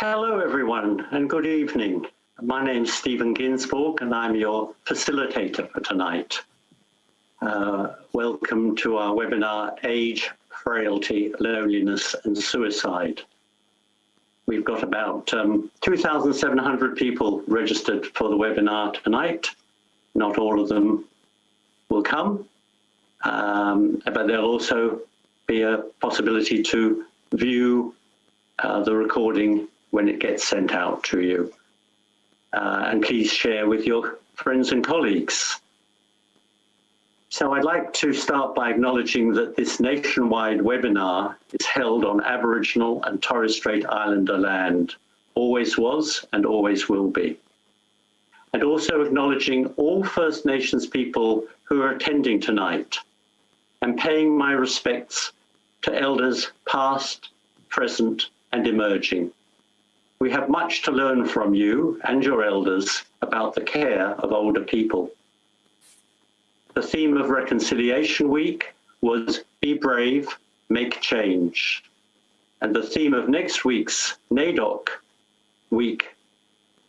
Hello, everyone, and good evening. My name is Stephen Ginsburg, and I'm your facilitator for tonight. Uh, welcome to our webinar, Age, Frailty, Loneliness and Suicide. We've got about um, 2,700 people registered for the webinar tonight. Not all of them will come, um, but there'll also be a possibility to view uh, the recording when it gets sent out to you. Uh, and please share with your friends and colleagues. So I'd like to start by acknowledging that this nationwide webinar is held on Aboriginal and Torres Strait Islander land, always was and always will be. And also acknowledging all First Nations people who are attending tonight and paying my respects to elders past, present and emerging. We have much to learn from you and your elders about the care of older people. The theme of Reconciliation Week was Be Brave, Make Change. And the theme of next week's NAIDOC week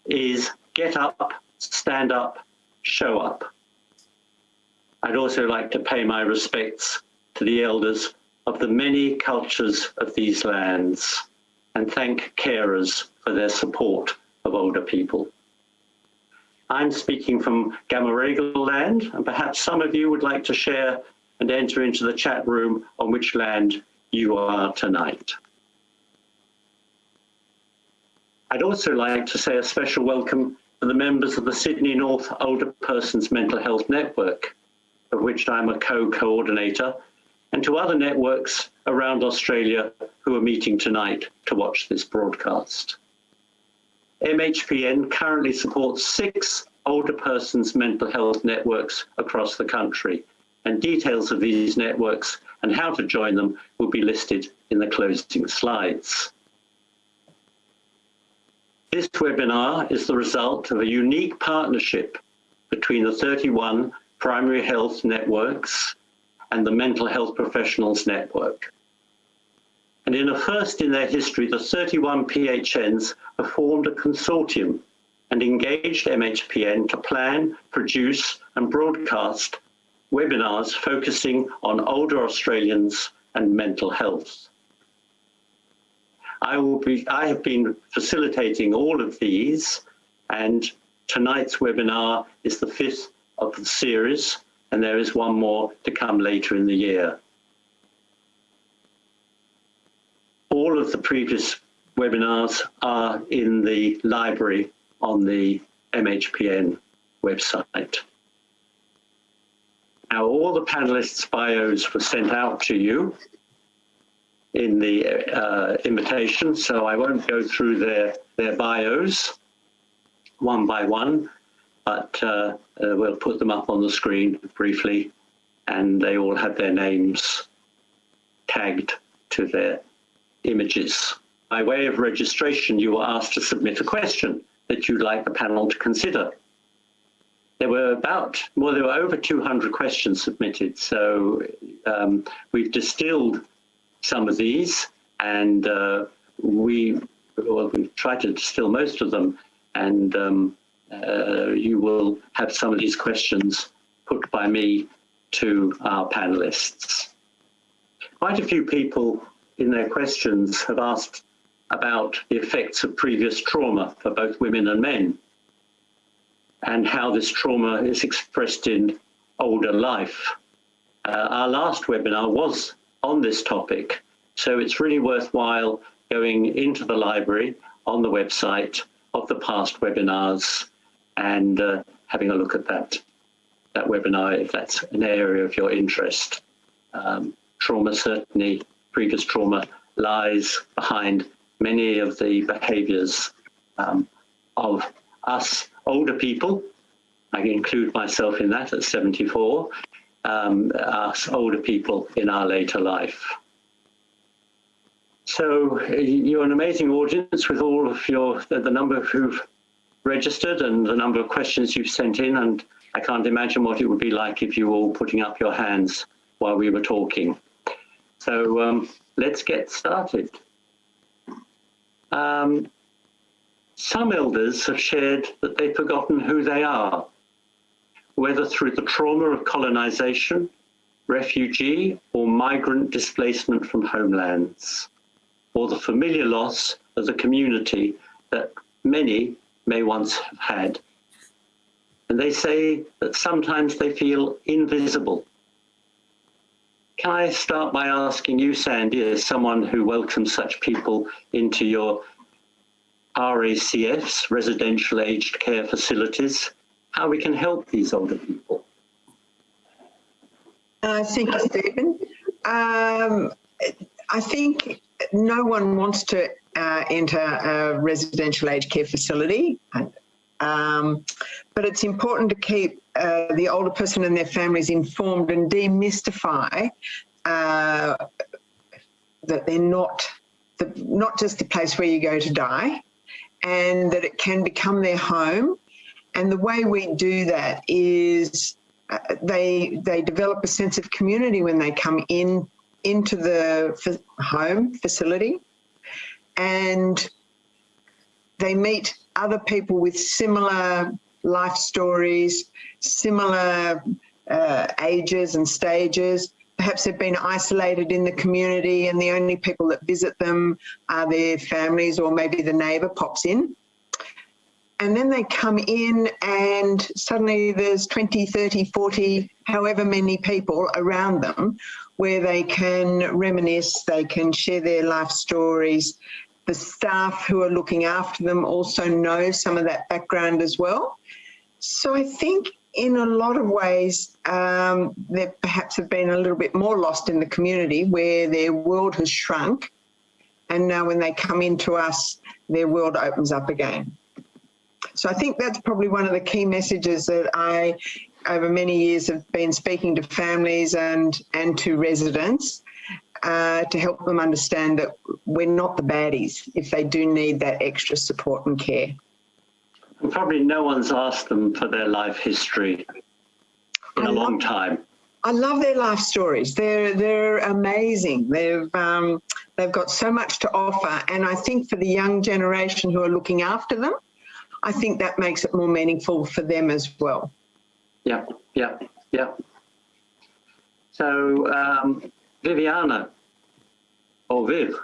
is Get Up, Stand Up, Show Up. I'd also like to pay my respects to the elders of the many cultures of these lands and thank carers for their support of older people. I'm speaking from Gamaragal land, and perhaps some of you would like to share and enter into the chat room on which land you are tonight. I'd also like to say a special welcome to the members of the Sydney North Older Persons Mental Health Network, of which I'm a co-coordinator, and to other networks around Australia who are meeting tonight to watch this broadcast. MHPN currently supports six older persons mental health networks across the country, and details of these networks and how to join them will be listed in the closing slides. This webinar is the result of a unique partnership between the 31 primary health networks and the Mental Health Professionals Network. And in a first in their history, the 31 PHNs have formed a consortium and engaged MHPN to plan, produce and broadcast webinars focusing on older Australians and mental health. I will be, I have been facilitating all of these and tonight's webinar is the fifth of the series and there is one more to come later in the year. All of the previous webinars are in the library on the MHPN website. Now, all the panelists' bios were sent out to you in the uh, invitation, so I won't go through their, their bios one by one but uh, uh, we'll put them up on the screen briefly and they all have their names tagged to their images. By way of registration, you were asked to submit a question that you'd like the panel to consider. There were about, well, there were over 200 questions submitted, so um, we've distilled some of these and uh, we, well, we've tried to distill most of them and um, uh, you will have some of these questions put by me to our panelists. Quite a few people in their questions have asked about the effects of previous trauma for both women and men and how this trauma is expressed in older life. Uh, our last webinar was on this topic, so it's really worthwhile going into the library on the website of the past webinars and uh, having a look at that, that webinar if that's an area of your interest. Um, trauma, certainly previous trauma, lies behind many of the behaviors um, of us older people. I include myself in that at 74, um, us older people in our later life. So you're an amazing audience with all of your, the, number who've registered and the number of questions you've sent in. And I can't imagine what it would be like if you were all putting up your hands while we were talking. So um, let's get started. Um, Some elders have shared that they've forgotten who they are, whether through the trauma of colonization, refugee or migrant displacement from homelands, or the familiar loss of the community that many may once have had. And they say that sometimes they feel invisible. Can I start by asking you, Sandy, as someone who welcomes such people into your RACFs, residential aged care facilities, how we can help these older people? Uh, thank you, Stephen. Um, I think no one wants to uh, enter a residential aged care facility. Um, but it's important to keep uh, the older person and their families informed and demystify uh, that they're not the, not just the place where you go to die and that it can become their home. And the way we do that is uh, they they develop a sense of community when they come in into the home facility and they meet other people with similar life stories, similar uh, ages and stages. Perhaps they've been isolated in the community and the only people that visit them are their families or maybe the neighbour pops in. And then they come in and suddenly there's 20, 30, 40, however many people around them where they can reminisce, they can share their life stories, the staff who are looking after them also know some of that background as well. So I think in a lot of ways, um, they perhaps have been a little bit more lost in the community where their world has shrunk. And now when they come into us, their world opens up again. So I think that's probably one of the key messages that I, over many years, have been speaking to families and, and to residents uh, to help them understand that we're not the baddies if they do need that extra support and care. And probably no one's asked them for their life history in I a long time. I love their life stories. They're they're amazing. They've um, they've got so much to offer, and I think for the young generation who are looking after them, I think that makes it more meaningful for them as well. Yeah, yeah, yeah. So um, Viviana, or Viv,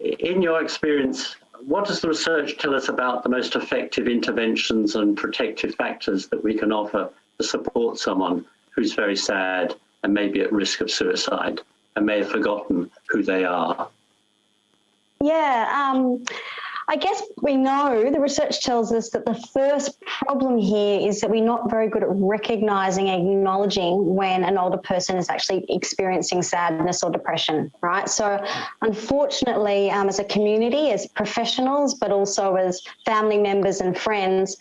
in your experience, what does the research tell us about the most effective interventions and protective factors that we can offer to support someone who's very sad and maybe at risk of suicide and may have forgotten who they are? Yeah, um, I guess we know the research tells us that the first problem here is that we're not very good at recognizing acknowledging when an older person is actually experiencing sadness or depression, right? So unfortunately, um, as a community, as professionals, but also as family members and friends,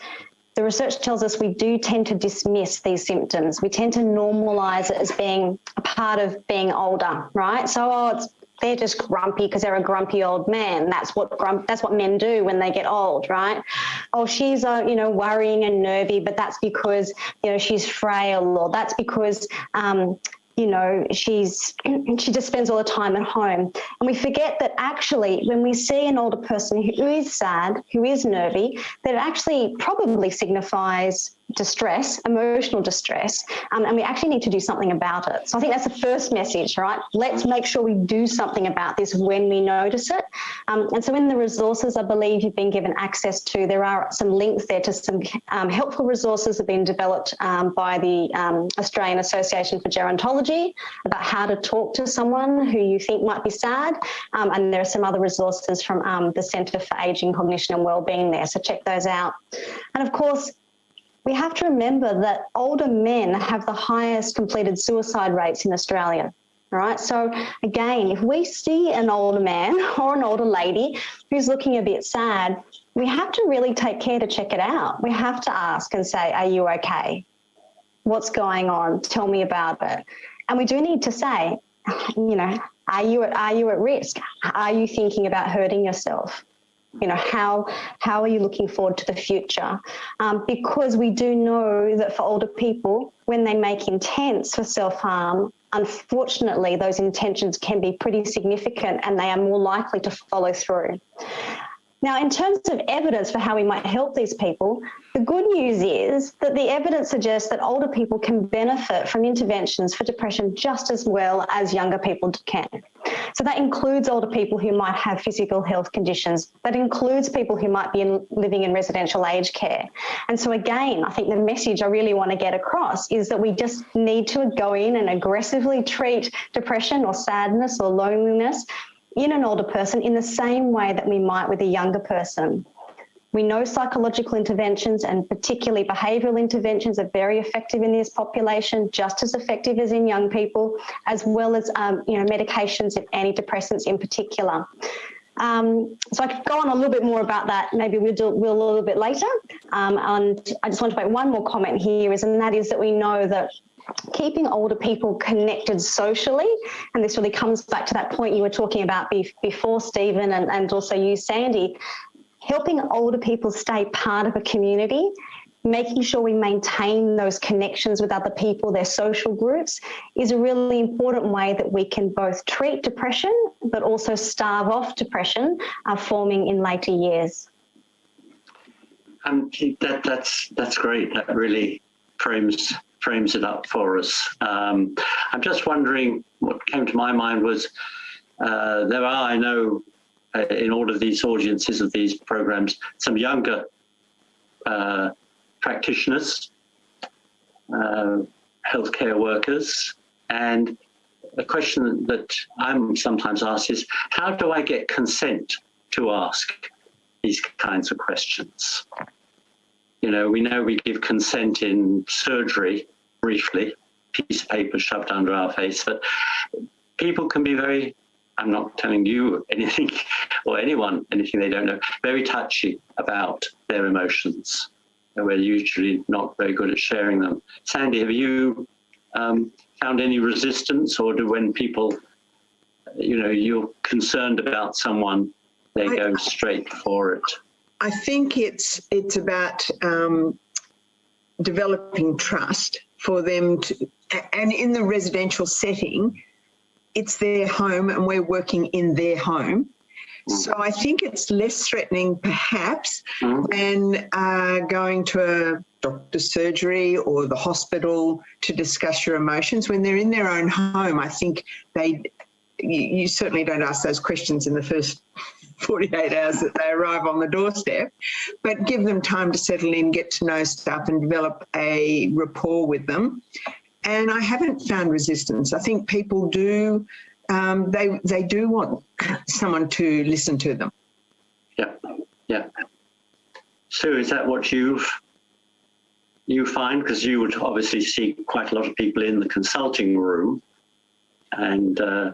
the research tells us we do tend to dismiss these symptoms. We tend to normalize it as being a part of being older, right? So, oh, it's they're just grumpy because they're a grumpy old man. That's what grump, that's what men do when they get old, right? Oh, she's uh, you know worrying and nervy, but that's because you know she's frail, or that's because um, you know, she's she just spends all the time at home. And we forget that actually when we see an older person who is sad, who is nervy, that it actually probably signifies distress, emotional distress, um, and we actually need to do something about it. So I think that's the first message, right? Let's make sure we do something about this when we notice it. Um, and so in the resources I believe you've been given access to, there are some links there to some um, helpful resources that have been developed um, by the um, Australian Association for Gerontology about how to talk to someone who you think might be sad. Um, and there are some other resources from the Centre for Ageing, Cognition and Wellbeing there, so check those out. And of course, we have to remember that older men have the highest completed suicide rates in Australia. Right. So again, if we see an older man or an older lady who's looking a bit sad, we have to really take care to check it out. We have to ask and say, are you okay? What's going on? Tell me about it. And we do need to say, you know, are you at, are you at risk? Are you thinking about hurting yourself? You know how how are you looking forward to the future? Um, because we do know that for older people when they make intents for self-harm unfortunately those intentions can be pretty significant and they are more likely to follow through Now, in terms of evidence for how we might help these people, the good news is that the evidence suggests that older people can benefit from interventions for depression just as well as younger people can. So that includes older people who might have physical health conditions. That includes people who might be in, living in residential aged care. And so again, I think the message I really want to get across is that we just need to go in and aggressively treat depression or sadness or loneliness in an older person in the same way that we might with a younger person. We know psychological interventions and particularly behavioural interventions are very effective in this population, just as effective as in young people, as well as um, you know medications and antidepressants in particular. Um, so I could go on a little bit more about that. Maybe we'll do we'll a little bit later. Um, and I just want to make one more comment here is, and that is that we know that keeping older people connected socially, and this really comes back to that point you were talking about before, Stephen, and, and also you, Sandy, helping older people stay part of a community, making sure we maintain those connections with other people, their social groups, is a really important way that we can both treat depression, but also starve off depression uh, forming in later years. Um, that, that's that's great. That really frames frames it up for us. Um, I'm just wondering what came to my mind was uh, there are, I know, uh, in all of these audiences of these programs, some younger uh, practitioners, uh, healthcare workers, and a question that I'm sometimes asked is, how do I get consent to ask these kinds of questions? You know, we know we give consent in surgery briefly, piece of paper shoved under our face, but people can be very I'm not telling you anything or anyone anything they don't know, very touchy about their emotions. And we're usually not very good at sharing them. Sandy, have you um, found any resistance or do when people, you know, you're concerned about someone, they I, go straight for it? I think it's, it's about um, developing trust for them to, and in the residential setting, it's their home and we're working in their home. Mm. So I think it's less threatening perhaps mm. than uh, going to a doctor's surgery or the hospital to discuss your emotions. When they're in their own home, I think they, you, you certainly don't ask those questions in the first 48 hours that they arrive on the doorstep, but give them time to settle in, get to know stuff and develop a rapport with them and I haven't found resistance. I think people do, um, they, they do want someone to listen to them. Yeah, yeah. Sue, is that what you've you find? Because you would obviously see quite a lot of people in the consulting room and uh,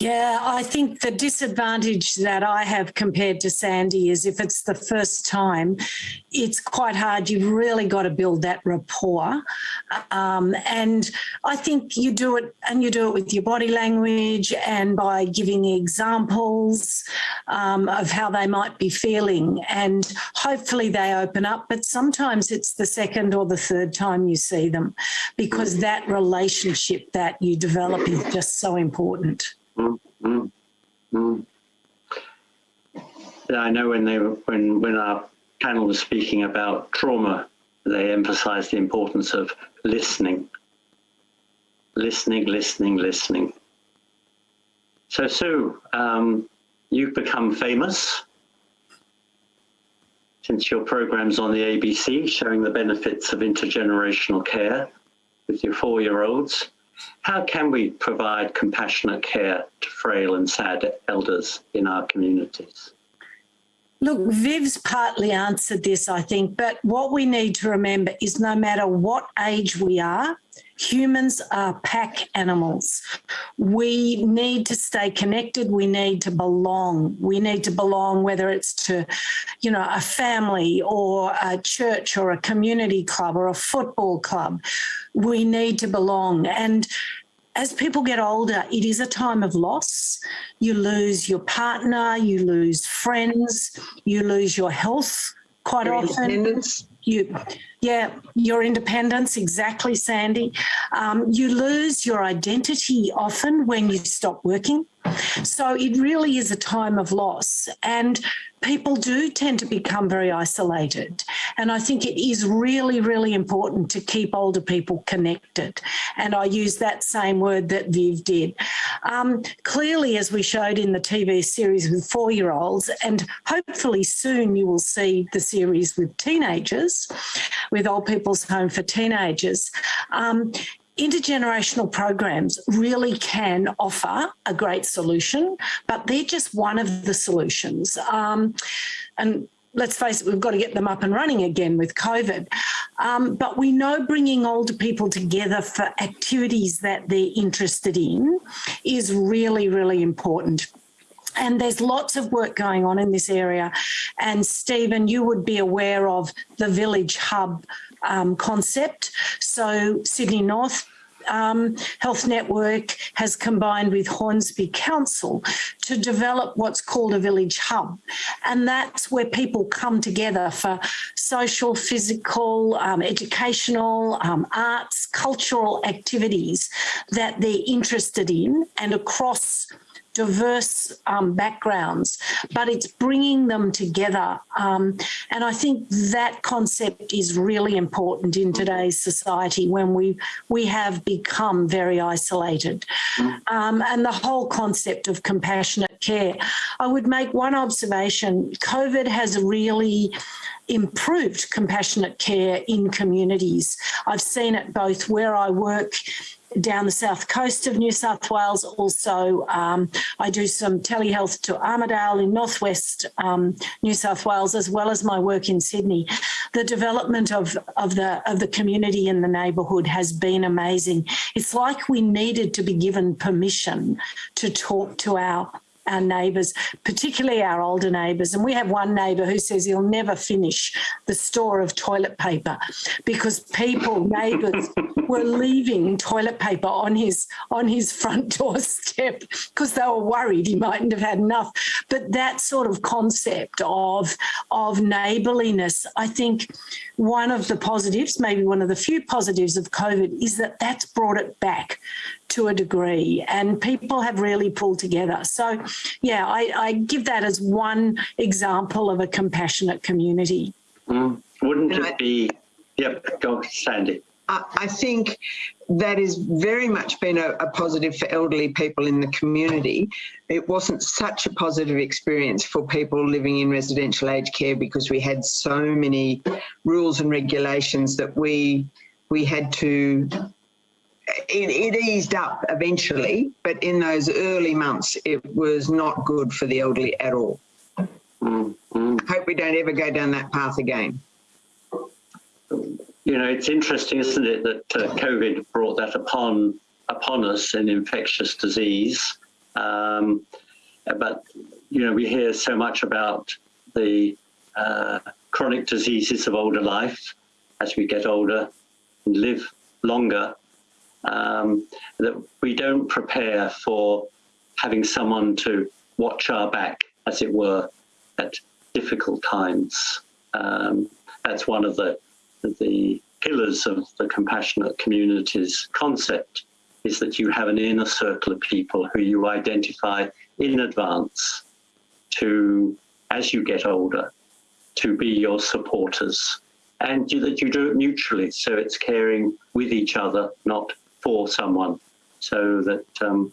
yeah, I think the disadvantage that I have compared to Sandy is if it's the first time, it's quite hard. You've really got to build that rapport. Um, and I think you do it and you do it with your body language and by giving examples um, of how they might be feeling. And hopefully they open up, but sometimes it's the second or the third time you see them because that relationship that you develop is just so important. Mm, mm, mm. I know when they when when our panel was speaking about trauma, they emphasised the importance of listening, listening, listening, listening. So Sue, um, you've become famous since your program's on the ABC showing the benefits of intergenerational care with your four-year-olds. How can we provide compassionate care to frail and sad elders in our communities? Look, Viv's partly answered this, I think, but what we need to remember is no matter what age we are, humans are pack animals. We need to stay connected. We need to belong. We need to belong, whether it's to, you know, a family or a church or a community club or a football club. We need to belong. And as people get older, it is a time of loss. You lose your partner, you lose friends, you lose your health quite often. You, Yeah, your independence, exactly, Sandy. Um, you lose your identity often when you stop working. So it really is a time of loss. And people do tend to become very isolated. And I think it is really, really important to keep older people connected. And I use that same word that Viv did. Um, clearly, as we showed in the TV series with four-year-olds, and hopefully soon you will see the series with teenagers, with Old People's Home for Teenagers, um, intergenerational programs really can offer a great solution, but they're just one of the solutions. Um, and let's face it, we've got to get them up and running again with COVID. Um, but we know bringing older people together for activities that they're interested in is really, really important. And there's lots of work going on in this area. And Stephen, you would be aware of the Village Hub um, concept. So Sydney North um, Health Network has combined with Hornsby Council to develop what's called a village hub. And that's where people come together for social, physical, um, educational, um, arts, cultural activities that they're interested in and across diverse um, backgrounds, but it's bringing them together. Um, and I think that concept is really important in today's society when we, we have become very isolated. Um, and the whole concept of compassionate care. I would make one observation, COVID has really improved compassionate care in communities. I've seen it both where I work down the south coast of New South Wales. Also, um, I do some telehealth to Armidale in northwest um, New South Wales, as well as my work in Sydney. The development of, of, the, of the community in the neighbourhood has been amazing. It's like we needed to be given permission to talk to our our neighbours, particularly our older neighbours. And we have one neighbour who says he'll never finish the store of toilet paper because people, neighbours, were leaving toilet paper on his on his front doorstep because they were worried he mightn't have had enough. But that sort of concept of of neighbourliness, I think one of the positives, maybe one of the few positives of COVID is that that's brought it back to a degree and people have really pulled together. So yeah, I, I give that as one example of a compassionate community. Mm. Wouldn't it be, yep, go Sandy. I think that has very much been a, a, positive for elderly people in the community. It wasn't such a positive experience for people living in residential aged care because we had so many rules and regulations that we we had to it, it, eased up eventually, but in those early months, it was not good for the elderly at all. Mm, mm. Hope we don't ever go down that path again. You know, it's interesting, isn't it, that uh, COVID brought that upon upon us in infectious disease. Um, but you know, we hear so much about the uh, chronic diseases of older life as we get older and live longer um, that we don't prepare for having someone to watch our back, as it were, at difficult times. Um, that's one of the, the pillars of the compassionate communities concept is that you have an inner circle of people who you identify in advance to, as you get older, to be your supporters and that you do it mutually. So it's caring with each other, not for someone. So that um,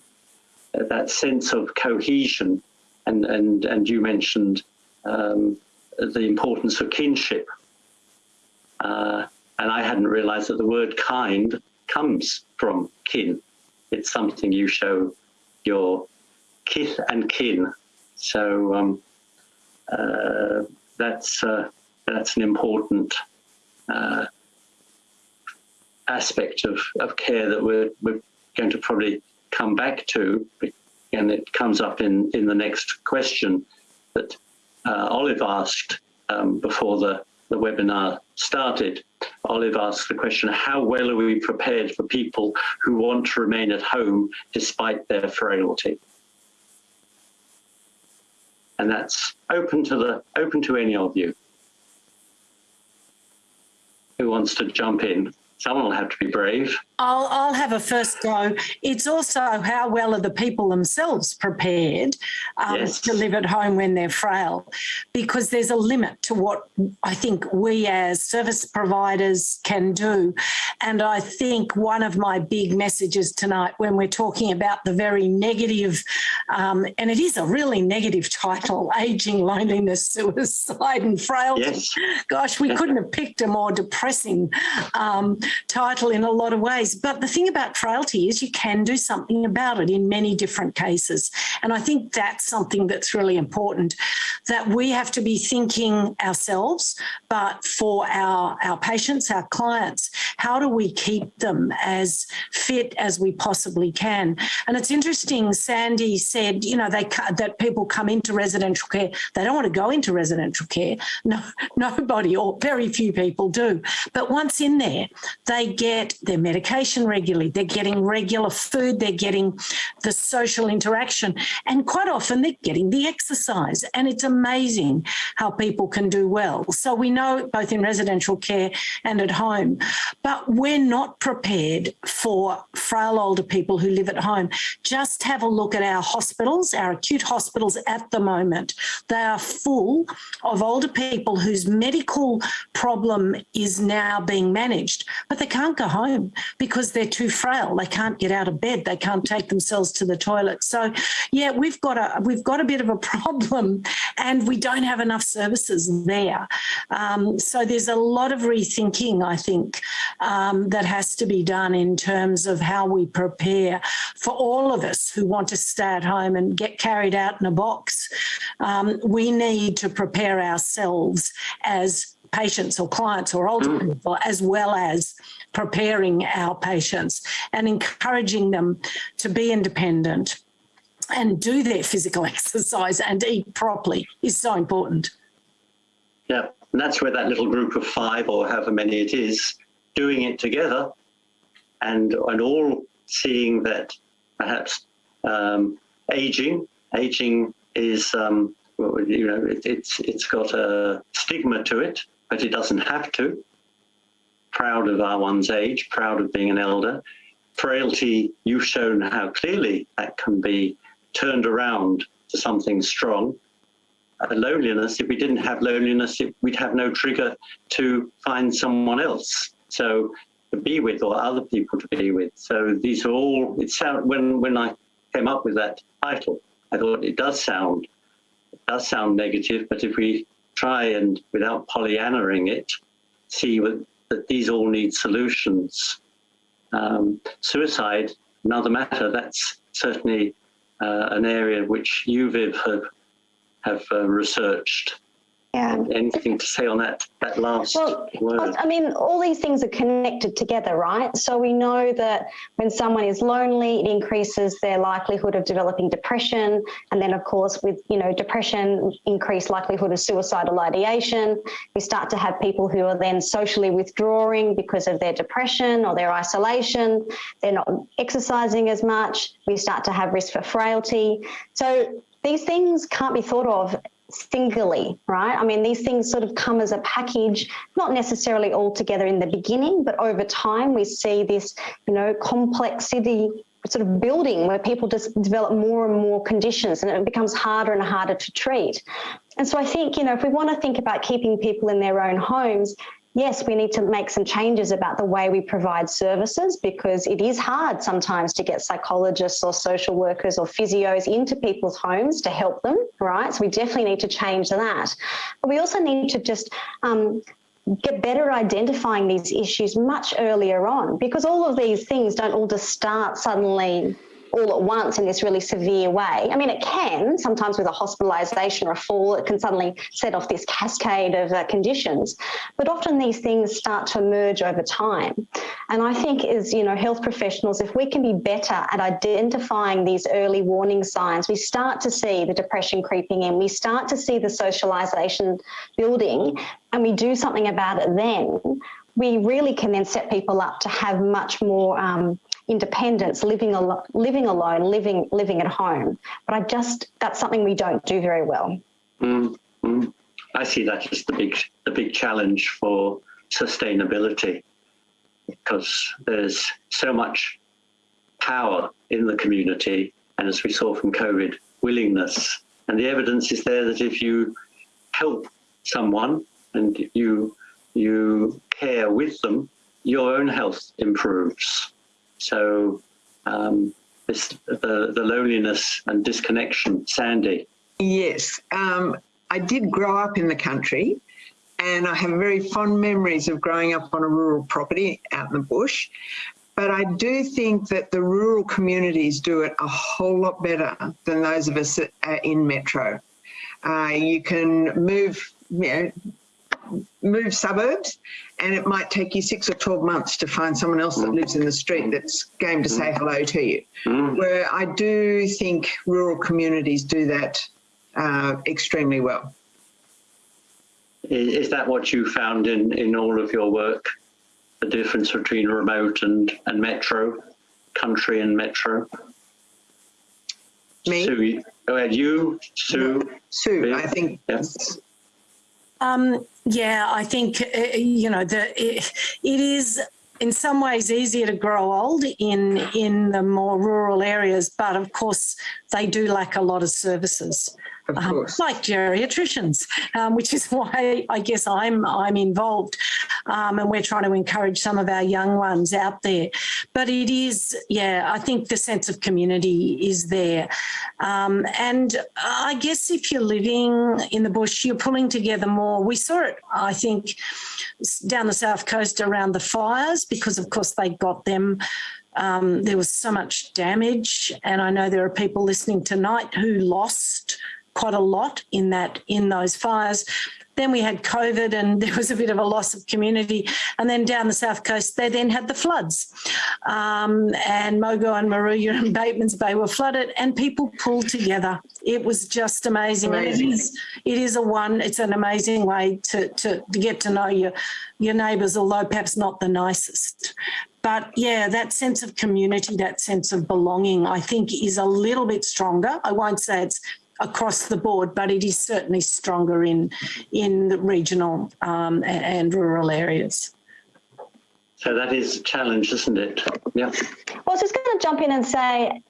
that sense of cohesion and and and you mentioned um, the importance of kinship. Uh, and I hadn't realized that the word kind comes from kin. It's something you show your kith and kin. So um, uh, that's uh, that's an important uh, aspect of, of care that we're, we're going to probably come back to, and it comes up in, in the next question that uh, Olive asked um, before the, the webinar started. Olive asked the question, how well are we prepared for people who want to remain at home despite their frailty? And that's open to the open to any of you. who wants to jump in? Someone will have to be brave. I'll, I'll have a first go. It's also how well are the people themselves prepared um, Yes. to live at home when they're frail, because there's a limit to what I think we as service providers can do. And I think one of my big messages tonight, when we're talking about the very negative, um, and it is a really negative title, aging, loneliness, suicide, and frailty. Yes. Gosh, we couldn't have picked a more depressing um, title in a lot of ways. But the thing about frailty is you can do something about it in many different cases. And I think that's something that's really important that we have to be thinking ourselves, but for our, our patients, our clients, how do we keep them as fit as we possibly can? And it's interesting, Sandy said, you know, they that people come into residential care, they don't want to go into residential care. No, nobody or very few people do. But once in there, they get their medication regularly, they're getting regular food, they're getting the social interaction, and quite often they're getting the exercise. And it's amazing how people can do well. So we know both in residential care and at home, but we're not prepared for frail older people who live at home. Just have a look at our hospitals, our acute hospitals at the moment. They are full of older people whose medical problem is now being managed, but they can't go home because they're too frail. They can't get out of bed. They can't take themselves to the toilet. So, yeah, we've got a we've got a bit of a problem, and we don't have enough services there. Um, so there's a lot of rethinking, I think, um, that has to be done in terms of how we prepare for all of us who want to stay at home and get carried out in a box. Um, we need to prepare ourselves as patients or clients or older people, as well as preparing our patients and encouraging them to be independent and do their physical exercise and eat properly is so important. Yeah, and that's where that little group of five or however many it is doing it together and and all seeing that perhaps um, aging aging is um, you know it, it's it's got a stigma to it but it doesn't have to proud of our one's age proud of being an elder frailty you've shown how clearly that can be turned around to something strong uh, loneliness, if we didn't have loneliness, it, we'd have no trigger to find someone else. So to be with or other people to be with. So these are all, it sound, when, when I came up with that title, I thought it does sound, it does sound negative, but if we try and without Pollyannaing it, see what, that these all need solutions. Um, suicide, another matter, that's certainly uh, an area which you, Viv, have have uh, researched. Yeah. Anything to say on that that last Well, word? I mean, all these things are connected together, right? So we know that when someone is lonely, it increases their likelihood of developing depression. And then, of course, with, you know, depression, increased likelihood of suicidal ideation. We start to have people who are then socially withdrawing because of their depression or their isolation. They're not exercising as much. We start to have risk for frailty. So these things can't be thought of singly, right? I mean, these things sort of come as a package, not necessarily all together in the beginning, but over time we see this, you know, complexity sort of building where people just develop more and more conditions and it becomes harder and harder to treat. And so I think, you know, if we want to think about keeping people in their own homes, yes, we need to make some changes about the way we provide services because it is hard sometimes to get psychologists or social workers or physios into people's homes to help them, right? So we definitely need to change that. But we also need to just um, get better identifying these issues much earlier on because all of these things don't all just start suddenly all at once in this really severe way. I mean, it can sometimes with a hospitalisation or a fall, it can suddenly set off this cascade of uh, conditions. But often these things start to emerge over time. And I think as you know, health professionals, if we can be better at identifying these early warning signs, we start to see the depression creeping in, we start to see the socialisation building, and we do something about it then. We really can then set people up to have much more um, independence, living living alone, living living at home. But I just that's something we don't do very well. Mm. I see that as the big the big challenge for sustainability because there's so much power in the community and as we saw from COVID, willingness. And the evidence is there that if you help someone and you you care with them, your own health improves. So um, this, the, the loneliness and disconnection, Sandy. Yes, um, I did grow up in the country and I have very fond memories of growing up on a rural property out in the bush. But I do think that the rural communities do it a whole lot better than those of us in metro. Uh, you can move, you know, move suburbs and it might take you six or 12 months to find someone else that lives in the street that's game to say hello to you. Mm. Where I do think rural communities do that uh, extremely well. Is, is that what you found in, in all of your work? The difference between remote and, and metro, country and metro? Me? Sue, go you, Sue. Sue, Yeah. I think Yes. Um, yeah, I think, uh, you know, the, it, it is in some ways easier to grow old in, in the more rural areas, but of course they do lack a lot of services. Of um, course. like geriatricians, um, which is why I guess I'm I'm involved, um, and we're trying to encourage some of our young ones out there. But it is, yeah, I think the sense of community is there, um, and I guess if you're living in the bush, you're pulling together more. We saw it, I think, down the south coast around the fires because, of course, they got them. Um, there was so much damage, and I know there are people listening tonight who lost quite a lot in that in those fires. Then we had COVID and there was a bit of a loss of community. And then down the south coast, they then had the floods. Um, and Mogo and Moruya and Bateman's Bay were flooded and people pulled together. It was just amazing. Amazing. It is, it is a one, it's an amazing way to, to, to get to know your, your neighbours, although perhaps not the nicest. But yeah, that sense of community, that sense of belonging, I think is a little bit stronger. I won't say it's across the board, but it is certainly stronger in in the regional um, and rural areas. So that is a challenge, isn't it? Yeah. Well, I was just going to jump in and say,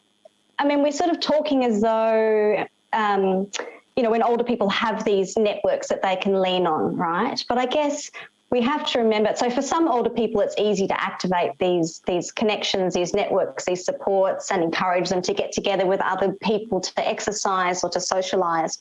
I mean, we're sort of talking as though, um, you know, when older people have these networks that they can lean on, right? But I guess we have to remember. So for some older people, it's easy to activate these these connections, these networks, these supports, and encourage them to get together with other people to exercise or to socialise.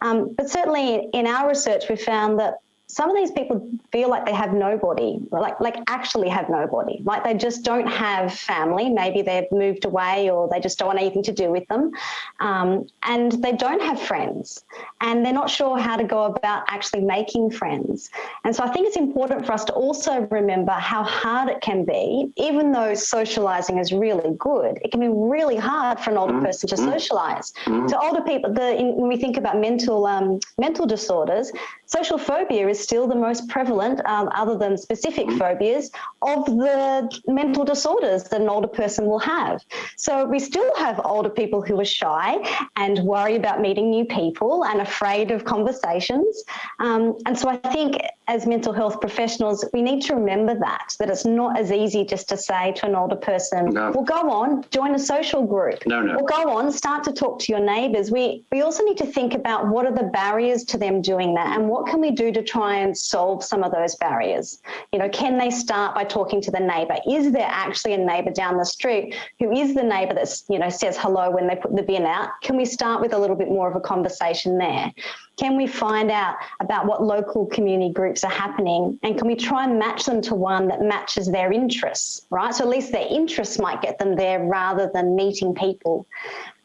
Um, but certainly in our research, we found that some of these people feel like they have nobody, like like actually have nobody, like they just don't have family. Maybe they've moved away, or they just don't want anything to do with them, um, and they don't have friends, and they're not sure how to go about actually making friends. And so I think it's important for us to also remember how hard it can be, even though socialising is really good. It can be really hard for an older person to socialise. To older people, the, in, when we think about mental um, mental disorders, social phobia is still the most prevalent, um, other than specific phobias, of the mental disorders that an older person will have. So we still have older people who are shy and worry about meeting new people and afraid of conversations. Um, and so I think as mental health professionals, we need to remember that, that it's not as easy just to say to an older person, No. well, go on, join a social group. No, no. Or go on, start to talk to your neighbours. We, we also need to think about what are the barriers to them doing that and what can we do to try and solve some of those barriers. You know, can they start by talking to the neighbour? Is there actually a neighbour down the street who is the neighbour that's, you know, says hello when they put the bin out? Can we start with a little bit more of a conversation there? Can we find out about what local community groups are happening and can we try and match them to one that matches their interests, right? So at least their interests might get them there rather than meeting people.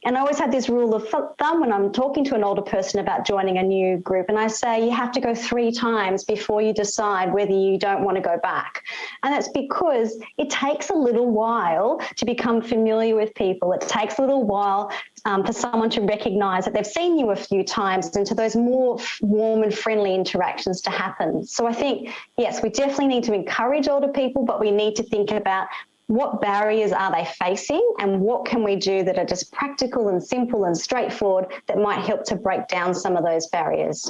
And I always have this rule of thumb when I'm talking to an older person about joining a new group, and I say you have to go three times before you decide whether you don't want to go back. And that's because it takes a little while to become familiar with people. It takes a little while um, for someone to recognize that they've seen you a few times and to those more warm and friendly interactions to happen. So I think, yes, we definitely need to encourage older people, but we need to think about what barriers are they facing and what can we do that are just practical and simple and straightforward that might help to break down some of those barriers.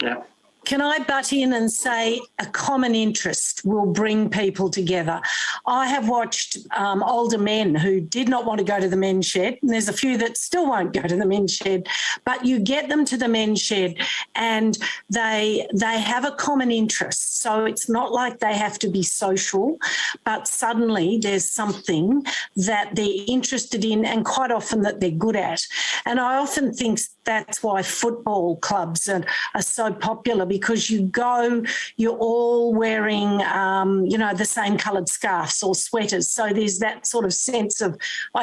Yeah. Can I butt in and say a common interest will bring people together? I have watched um, older men who did not want to go to the men's shed, and there's a few that still won't go to the men's shed, but you get them to the men's shed and they they have a common interest. So it's not like they have to be social, but suddenly there's something that they're interested in and quite often that they're good at. And I often think that's why football clubs are, are so popular because you go, you're all wearing, um, you know, the same coloured scarves or sweaters. So there's that sort of sense of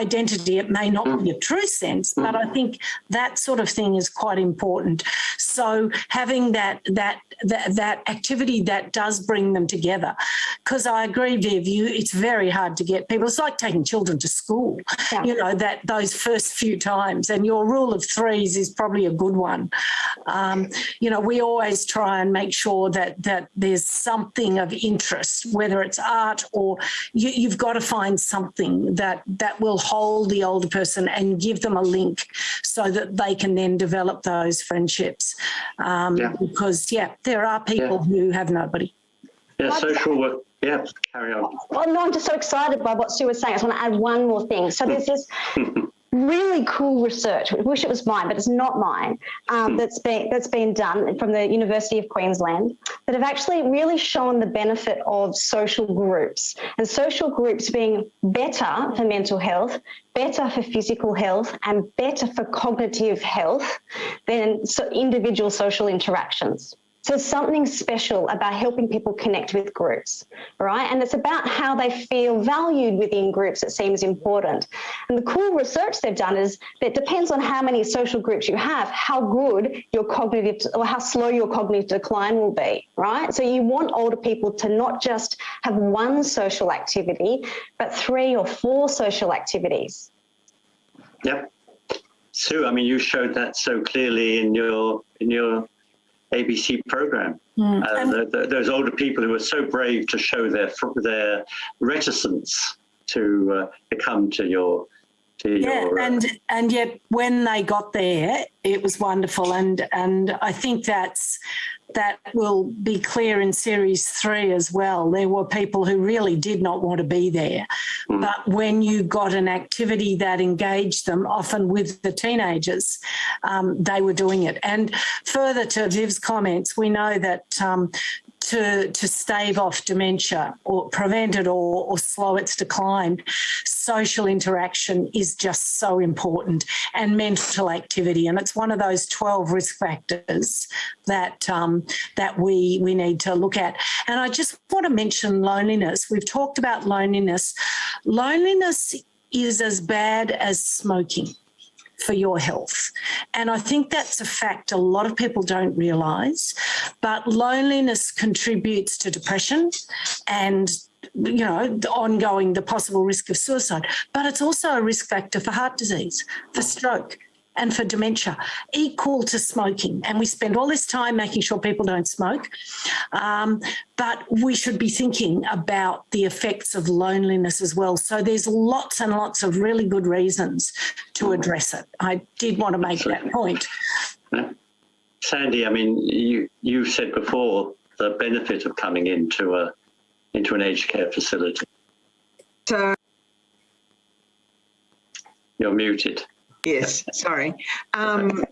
identity. It may not be a true sense, but I think that sort of thing is quite important. So having that that that, that activity that does bring them together, because I agree, Viv, you it's very hard to get people. It's like taking children to school, Yeah. you know, that those first few times. And your rule of threes is probably a good one. Um, you know, we always try and make sure that that there's something of interest, whether it's art or you, you've got to find something that that will hold the older person and give them a link so that they can then develop those friendships. Um, Yeah. Because yeah, there are people who have nobody. Yeah, social work. Yeah, carry on. Well, no, I'm just so excited by what Sue was saying. I just want to add one more thing. So there's this really cool research. I wish it was mine, but it's not mine. Um, that's been that's been done from the University of Queensland that have actually really shown the benefit of social groups and social groups being better for mental health, better for physical health, and better for cognitive health than so individual social interactions. So something special about helping people connect with groups, right? And it's about how they feel valued within groups that seems important. And the cool research they've done is that depends on how many social groups you have, how good your cognitive or how slow your cognitive decline will be, right? So you want older people to not just have one social activity, but three or four social activities. Yep. Sue, I mean, you showed that so clearly in your in your ABC program. Mm. Uh, the, the, those older people who were so brave to show their their reticence to uh, to come to your to Yeah, your. uh, and and yet when they got there, it was wonderful, and and I think that's that will be clear in series three as well. There were people who really did not want to be there, Mm. but when you got an activity that engaged them, often with the teenagers, um, they were doing it. And further to Viv's comments, we know that. Um, to, to stave off dementia or prevent it or, or slow its decline, social interaction is just so important and mental activity. And it's one of those 12 risk factors that, um, that we, we need to look at. And I just want to mention loneliness. We've talked about loneliness. Loneliness is as bad as smoking for your health. And I think that's a fact a lot of people don't realise. But loneliness contributes to depression and you know, the ongoing, the possible risk of suicide, but it's also a risk factor for heart disease, for stroke, and for dementia, equal to smoking. And we spend all this time making sure people don't smoke. Um, but we should be thinking about the effects of loneliness as well. So there's lots and lots of really good reasons to address it. I did want to make that point. Sandy, I mean, you you said before the benefit of coming into a into an aged care facility. So, You're muted. Yes, sorry. Um,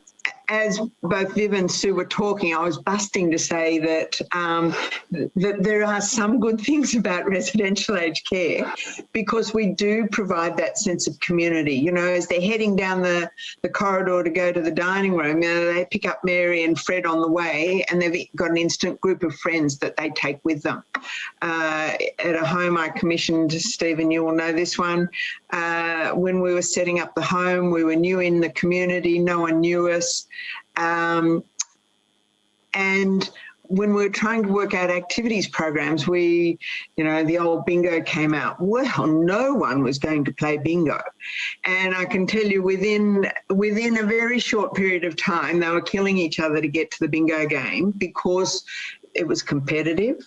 as both Viv and Sue were talking, I was busting to say that um, that there are some good things about residential aged care because we do provide that sense of community. You know, as they're heading down the, the corridor to go to the dining room, you know, they pick up Mary and Fred on the way and they've got an instant group of friends that they take with them. Uh, at a home I commissioned, Stephen, you will know this one, uh, when we were setting up the home, we were new in the community, no one knew us. Um, and when we're trying to work out activities programs, we, you know, the old bingo came out. Well, no one was going to play bingo. And I can tell you within within a very short period of time, they were killing each other to get to the bingo game because it was competitive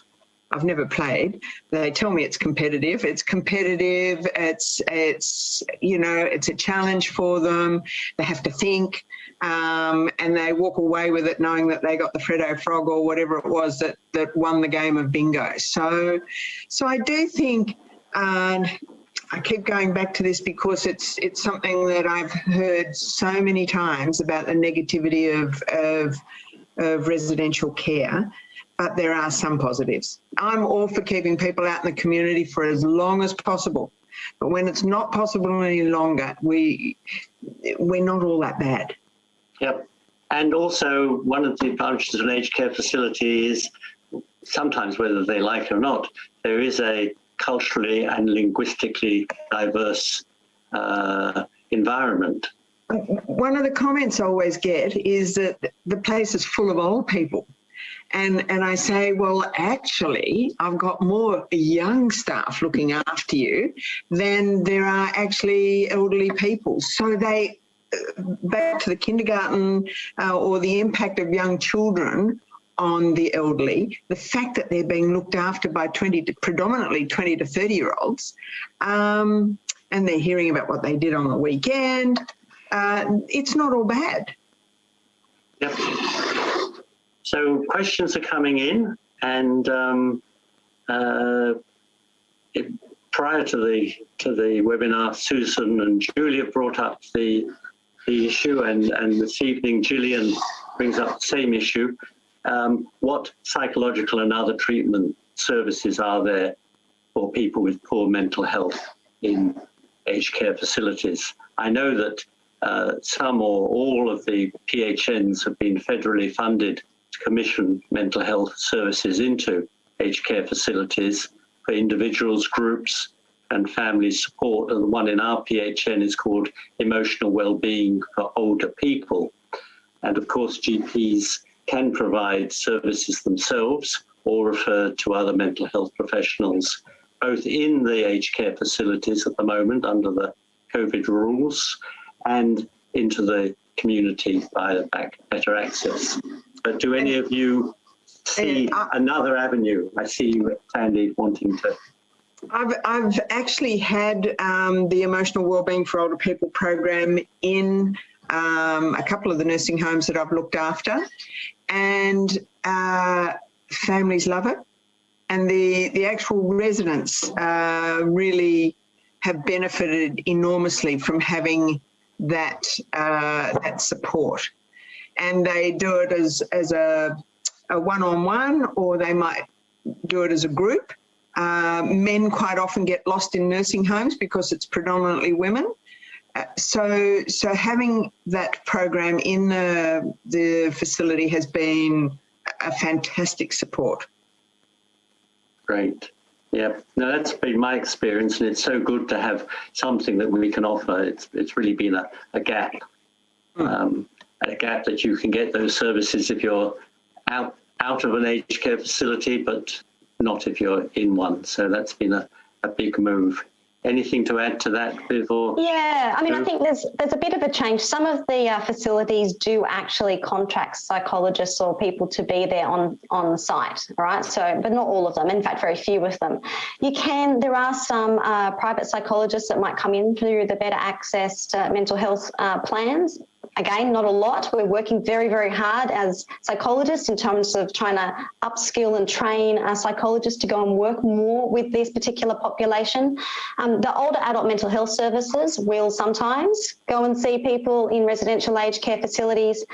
I've never played. They tell me it's competitive. It's competitive. It's it's you know it's a challenge for them. They have to think, um, and they walk away with it knowing that they got the Freddo frog or whatever it was that that won the game of bingo. So, so I do think. Uh, I keep going back to this because it's it's something that I've heard so many times about the negativity of of, of residential care but there are some positives. I'm all for keeping people out in the community for as long as possible. But when it's not possible any longer, we, we're not all that bad. Yep. And also, one of the advantages of an aged care facility is sometimes, whether they like it or not, there is a culturally and linguistically diverse uh, environment. One of the comments I always get is that the place is full of old people. And, and I say, well, actually, I've got more young staff looking after you than there are actually elderly people. So they, uh, back to the kindergarten uh, or the impact of young children on the elderly, the fact that they're being looked after by 20 to, predominantly 20 to 30 year olds, um, and they're hearing about what they did on the weekend, uh, it's not all bad. Yep. So questions are coming in, and um, uh, it, prior to the to the webinar, Susan and Julia brought up the the issue, and and this evening Gillian brings up the same issue. Um, what psychological and other treatment services are there for people with poor mental health in aged care facilities? I know that uh, some or all of the PHNs have been federally funded commission mental health services into aged care facilities for individuals, groups, and family support. And the one in our PHN is called Emotional Wellbeing for Older People. And of course, GPs can provide services themselves or refer to other mental health professionals, both in the aged care facilities at the moment under the COVID rules and into the community via better access. But do any of you see another avenue? I see you, Sandy, wanting to. I've, I've actually had um, the emotional wellbeing for older people program in um, a couple of the nursing homes that I've looked after, and uh, families love it, and the the actual residents uh, really have benefited enormously from having that uh, that support and they do it as, as a, a one-on-one or they might do it as a group. Uh, men quite often get lost in nursing homes because it's predominantly women. Uh, so, so having that program in the, the facility has been a fantastic support. Great. Yeah, no, that's been my experience, and it's so good to have something that we can offer. It's it's really been a, a gap. Hmm. Um, a gap that you can get those services if you're out out of an aged care facility, but not if you're in one. So that's been a, a big move. Anything to add to that, Viv? Yeah, I mean, I think there's there's a bit of a change. Some of the uh, facilities do actually contract psychologists or people to be there on on site. All right, so but not all of them. In fact, very few of them. You can. There are some uh, private psychologists that might come in through the better access to mental health uh, plans again, not a lot. We're working very, very hard as psychologists in terms of trying to upskill and train our psychologists to go and work more with this particular population. Um, the older adult mental health services will sometimes go and see people in residential aged care facilities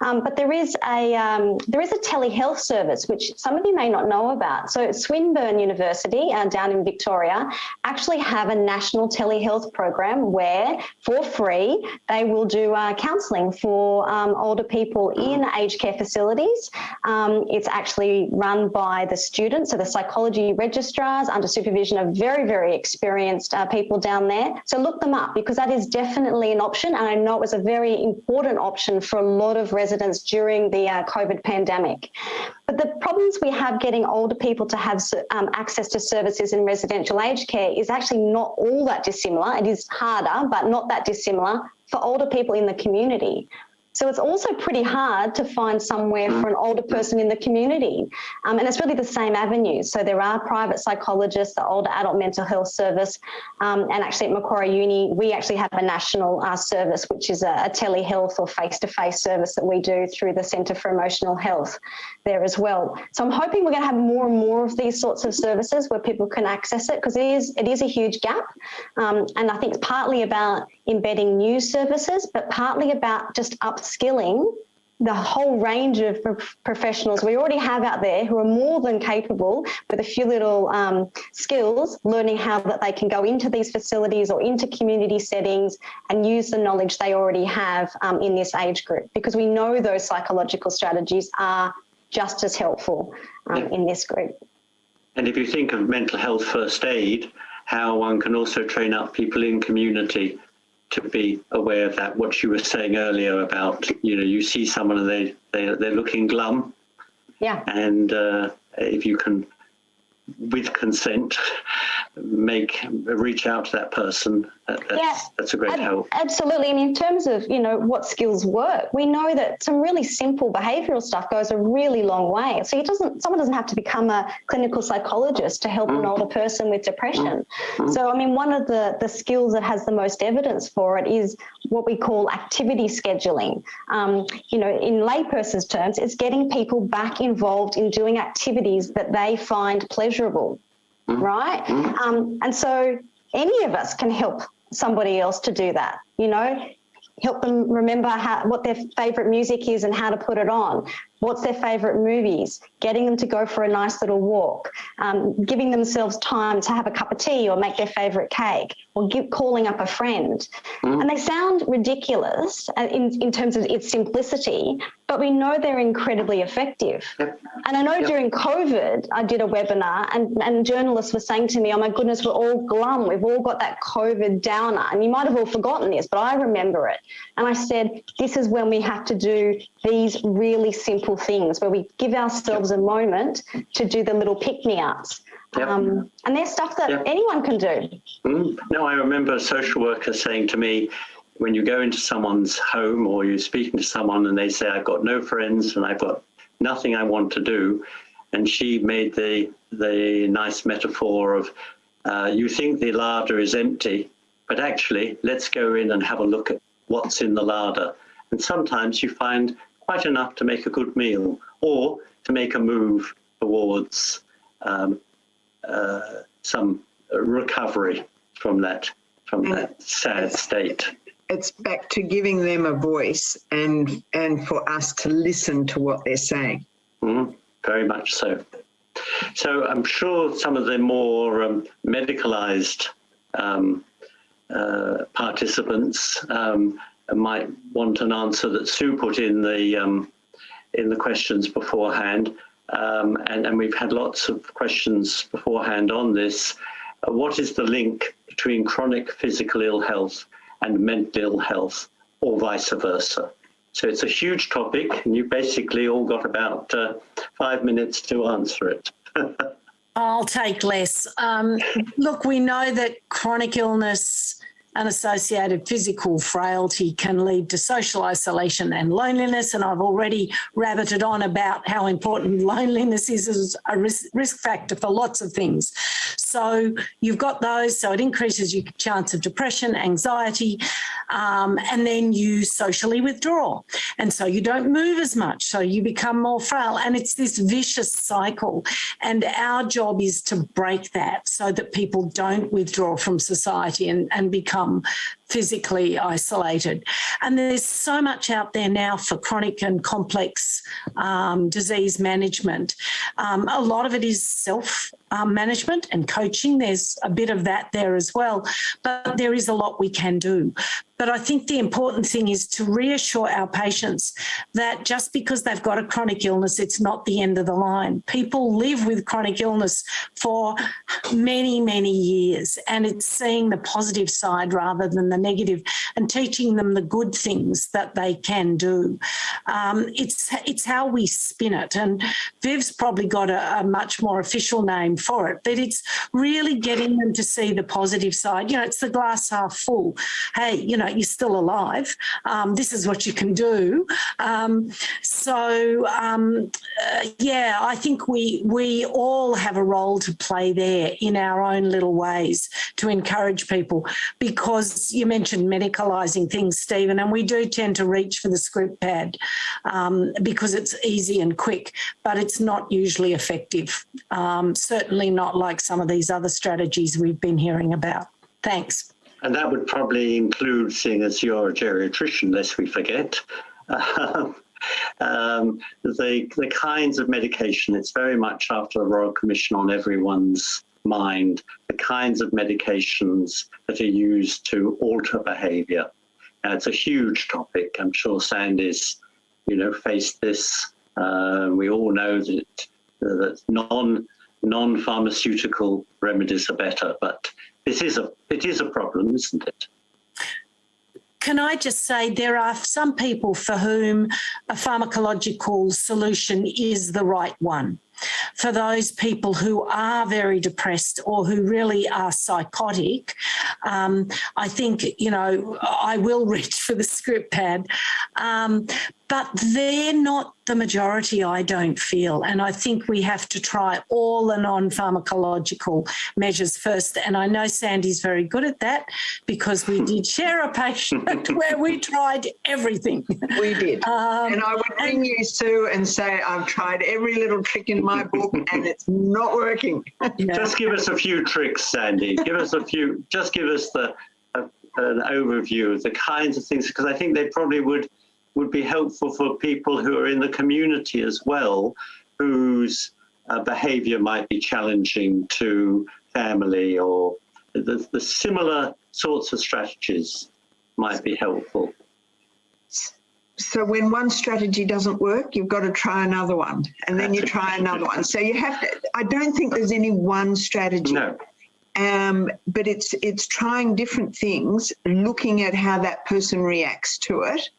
um, but there is a um, there is a telehealth service which some of you may not know about. So Swinburne University uh, down in Victoria actually have a national telehealth program where for free they will do uh, counselling for um, older people in aged care facilities. Um, it's actually run by the students, so the psychology registrars under supervision of very very experienced uh, people down there. So look them up because that is definitely an option, and I know it was a very important option for a lot of residents residents during the uh, COVID pandemic. But the problems we have getting older people to have um, access to services in residential aged care is actually not all that dissimilar. It is harder, but not that dissimilar for older people in the community. So it's also pretty hard to find somewhere for an older person in the community. Um, and it's really the same avenues. So there are private psychologists, the older adult mental health service, um, and actually at Macquarie Uni, we actually have a national uh, service, which is a, a telehealth or face-to-face service that we do through the Centre for Emotional Health there as well. So I'm hoping we're going to have more and more of these sorts of services where people can access it because it is, it is a huge gap. Um, and I think it's partly about embedding new services, but partly about just upskilling the whole range of professionals we already have out there who are more than capable with a few little um, skills, learning how that they can go into these facilities or into community settings and use the knowledge they already have um, in this age group because we know those psychological strategies are just as helpful um, in this group. And if you think of mental health first aid, how one can also train up people in community to be aware of that. What you were saying earlier about, you know, you see someone and they, they, they're looking glum Yeah. and uh, if you can, with consent, make, reach out to that person, that, that's, Yeah. that's a great Ab- help. Absolutely. And in terms of, you know, what skills work, we know that some really simple behavioral stuff goes a really long way. So it doesn't, someone doesn't have to become a clinical psychologist to help an older person with depression. So, I mean, one of the, the skills that has the most evidence for it is what we call activity scheduling. Um, you know, in layperson's terms, it's getting people back involved in doing activities that they find pleasurable right? Um, and so any of us can help somebody else to do that, you know, help them remember how, what their favorite music is and how to put it on. What's their favorite movies? Getting them to go for a nice little walk, um, giving themselves time to have a cup of tea or make their favorite cake, or give, calling up a friend. And they sound ridiculous uh, in, in terms of its simplicity, but we know they're incredibly effective. Yep. And I know during COVID, I did a webinar and, and journalists were saying to me, oh my goodness, we're all glum. We've all got that COVID downer. And you might have all forgotten this, but I remember it. And I said, this is when we have to do these really simple things where we give ourselves a moment to do the little pick-me-ups. Yep. Um, and there's stuff that Yep. anyone can do. Mm. No, I remember a social worker saying to me, when you go into someone's home or you're speaking to someone and they say, I've got no friends and I've got nothing I want to do. And she made the, the nice metaphor of, uh, you think the larder is empty, but actually let's go in and have a look at what's in the larder. And sometimes you find quite enough to make a good meal or to make a move towards um, uh, some recovery from that from that sad state. It's back to giving them a voice and and for us to listen to what they're saying. Mhm, very much so. So I'm sure some of the more um, medicalized um, uh, participants um, might want an answer that Sue put in the um, in the questions beforehand, um, and, and we've had lots of questions beforehand on this. Uh, what is the link between chronic physical ill health and mental health, or vice versa? So it's a huge topic, and you basically all got about uh, five minutes to answer it. I'll take less. Um, look, we know that chronic illness and associated physical frailty can lead to social isolation and loneliness. And I've already rabbited on about how important loneliness is as a risk, factor for lots of things. So you've got those, so it increases your chance of depression, anxiety, um, and then you socially withdraw. And so you don't move as much, so you become more frail. And it's this vicious cycle. And our job is to break that so that people don't withdraw from society and, and become um, physically isolated. And there's so much out there now for chronic and complex um, disease management. Um, a lot of it is self um, management and coaching. There's a bit of that there as well, but there is a lot we can do. But I think the important thing is to reassure our patients that just because they've got a chronic illness, it's not the end of the line. People live with chronic illness for many, many years, and it's seeing the positive side rather than the the negative and teaching them the good things that they can do. Um, it's, it's how we spin it. And Viv's probably got a, a much more official name for it, but it's really getting them to see the positive side. You know, it's the glass half full. Hey, you know, you're still alive. Um, this is what you can do. Um, so, um, uh, yeah, I think we, we all have a role to play there in our own little ways to encourage people because you mentioned medicalising things, Stephen, and we do tend to reach for the script pad um, because it's easy and quick, but it's not usually effective. Um, certainly not like some of these other strategies we've been hearing about. Thanks. And that would probably include, seeing as you're a geriatrician, lest we forget, um, the, the kinds of medication, it's very much after the Royal Commission on everyone's mind, the kinds of medications that are used to alter behaviour. Now, it's a huge topic. I'm sure Sandy's, you know, faced this. Uh, we all know that, that non non-pharmaceutical remedies are better, but this is a it is a problem, isn't it? Can I just say there are some people for whom a pharmacological solution is the right one. For those people who are very depressed or who really are psychotic, um, I think, you know, I will reach for the script pad, um, but they're not the majority, I don't feel. And I think we have to try all the non-pharmacological measures first. And I know Sandy's very good at that because we did share a patient where we tried everything. We did. Um, and I would ring you, Sue, and say, I've tried every little trick in my book and it's not working. yeah. Just give us a few tricks, Sandy. Give us a few. Just give us the uh, an overview of the kinds of things because I think they probably would would be helpful for people who are in the community as well, whose uh, behaviour might be challenging to family or the, the similar sorts of strategies might be helpful. So when one strategy doesn't work, you've got to try another one and then you try another one. So you have to, I don't think there's any one strategy. No. Um, but it's it's trying different things, looking at how that person reacts to it,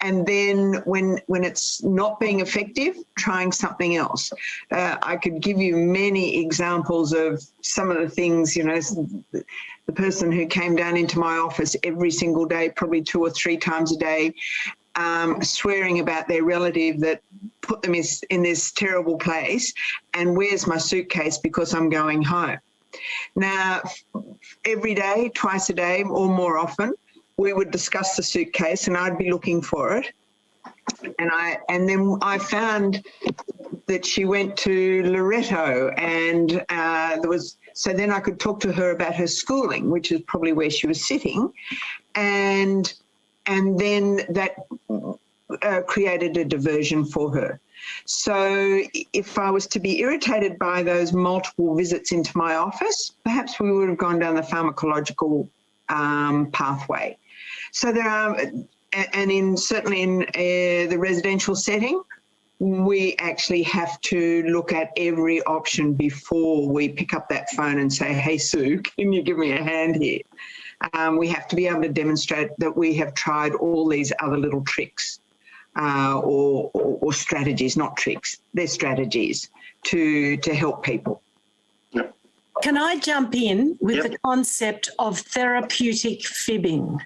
and then when when it's not being effective, trying something else. Uh, I could give you many examples of some of the things, you know, the person who came down into my office every single day, probably two or three times a day, um, swearing about their relative that put them in, this terrible place, and where's my suitcase because I'm going home. Now, every day, twice a day or more often, we would discuss the suitcase and I'd be looking for it. And I and then I found that she went to Loreto and uh, there was so then I could talk to her about her schooling, which is probably where she was sitting, and and then that uh, created a diversion for her. So if I was to be irritated by those multiple visits into my office, perhaps we would have gone down the pharmacological um, pathway. So there are, and in certainly in uh, the residential setting, we actually have to look at every option before we pick up that phone and say, hey, Sue, can you give me a hand here? Um, we have to be able to demonstrate that we have tried all these other little tricks uh, or, or, or, strategies, not tricks, they're strategies to, to help people. Can I jump in with yep. the concept of therapeutic fibbing?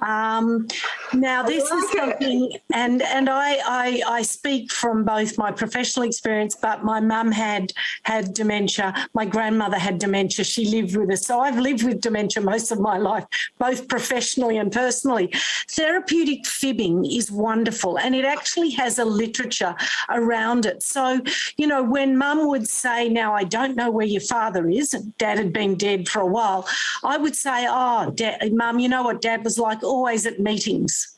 Um, now, this is something, and and I, I, I speak from both my professional experience, but my mum had had dementia. My grandmother had dementia. She lived with us, so I've lived with dementia most of my life, both professionally and personally. Therapeutic fibbing is wonderful, and it actually has a literature around it. So, you know, when mum would say, "Now I don't know where your father is," and Dad had been dead for a while, I would say, "Oh, mum, you know what Dad was like." always at meetings.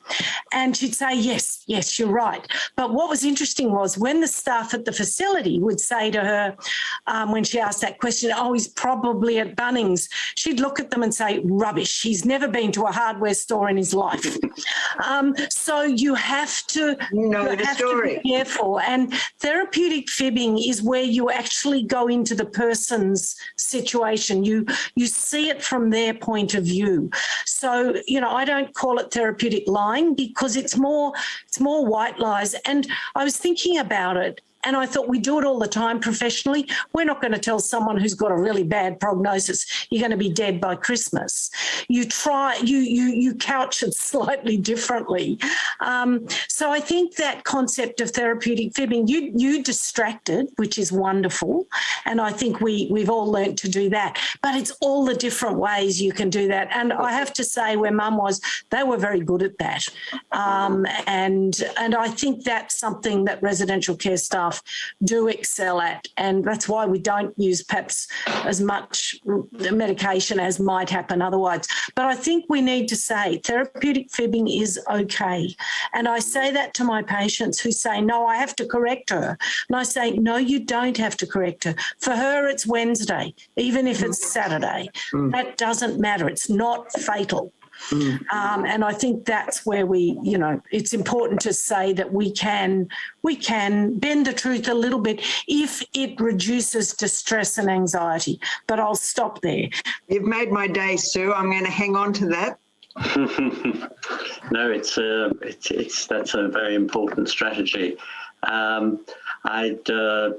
And she'd say, yes, yes, you're right. But what was interesting was when the staff at the facility would say to her, um, when she asked that question, oh, he's probably at Bunnings, she'd look at them and say, rubbish, he's never been to a hardware store in his life. um, so you have to, you know you have story. to be careful. And therapeutic fibbing is where you actually go into the person's situation. You you see it from their point of view. So you know, I don't call it therapeutic lying because it's more it's more white lies. And I was thinking about it and I thought we do it all the time professionally. We're not going to tell someone who's got a really bad prognosis, you're going to be dead by Christmas. You try, you you you couch it slightly differently. Um, so I think that concept of therapeutic fibbing, you you distracted, which is wonderful, and I think we we've all learnt to do that. But it's all the different ways you can do that. And I have to say, where Mum was, they were very good at that. Um, and and I think that's something that residential care staff do excel at. And that's why we don't use perhaps as much medication as might happen otherwise. But I think we need to say therapeutic fibbing is okay. And I say that to my patients who say, no, I have to correct her. And I say, no, you don't have to correct her. For her, it's Wednesday, even if it's Saturday. Mm. That doesn't matter. It's not fatal. Um, and I think that's where we, you know, it's important to say that we can we can bend the truth a little bit if it reduces distress and anxiety. But I'll stop there. You've made my day, Sue. I'm going to hang on to that. no, it's uh, it's it's that's a very important strategy. Um, I'd uh,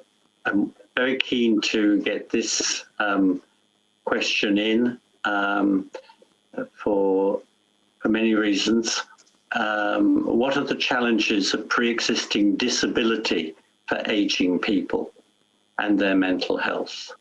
I'm very keen to get this um, question in um, for for many reasons. Um, what are the challenges of pre-existing disability for aging people and their mental health?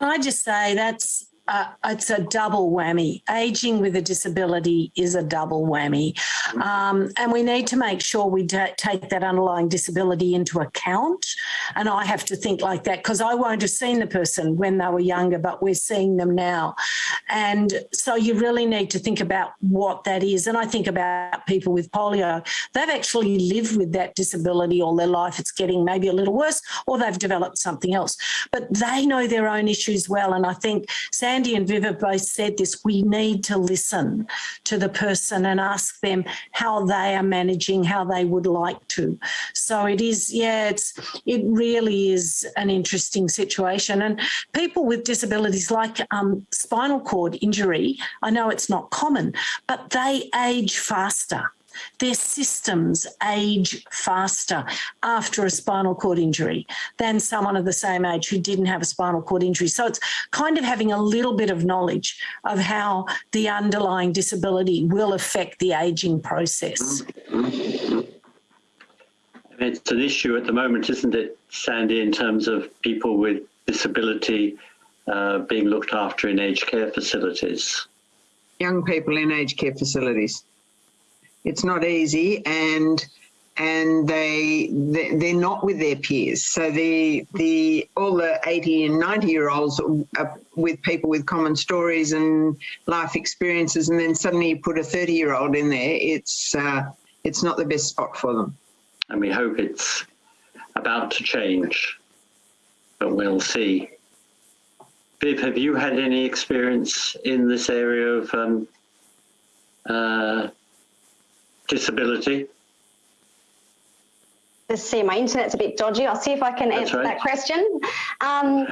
I just say that's uh, it's a double whammy. Aging with a disability is a double whammy. Um, and we need to make sure we take that underlying disability into account. And I have to think like that because I won't have seen the person when they were younger, but we're seeing them now. And so you really need to think about what that is. And I think about people with polio. They've actually lived with that disability all their life. It's getting maybe a little worse or they've developed something else. But they know their own issues well. And I think Sam Sandy and Viv have both said this, we need to listen to the person and ask them how they are managing, how they would like to. So it is, yeah, it's, it really is an interesting situation. And people with disabilities like um, spinal cord injury, I know it's not common, but they age faster. Their systems age faster after a spinal cord injury than someone of the same age who didn't have a spinal cord injury. So it's kind of having a little bit of knowledge of how the underlying disability will affect the aging process. It's an issue at the moment, isn't it, Sandy, in terms of people with disability uh, being looked after in aged care facilities? Young people in aged care facilities. It's not easy, and and they they're not with their peers. So the the all the 80 and 90 year olds are with people with common stories and life experiences, and then suddenly you put a 30 year old in there. It's uh, it's not the best spot for them. And we hope it's about to change, but we'll see. Viv, have you had any experience in this area of um, uh, disability? Just see, my internet's a bit dodgy. I'll see if I can That's answer right. that question. Um,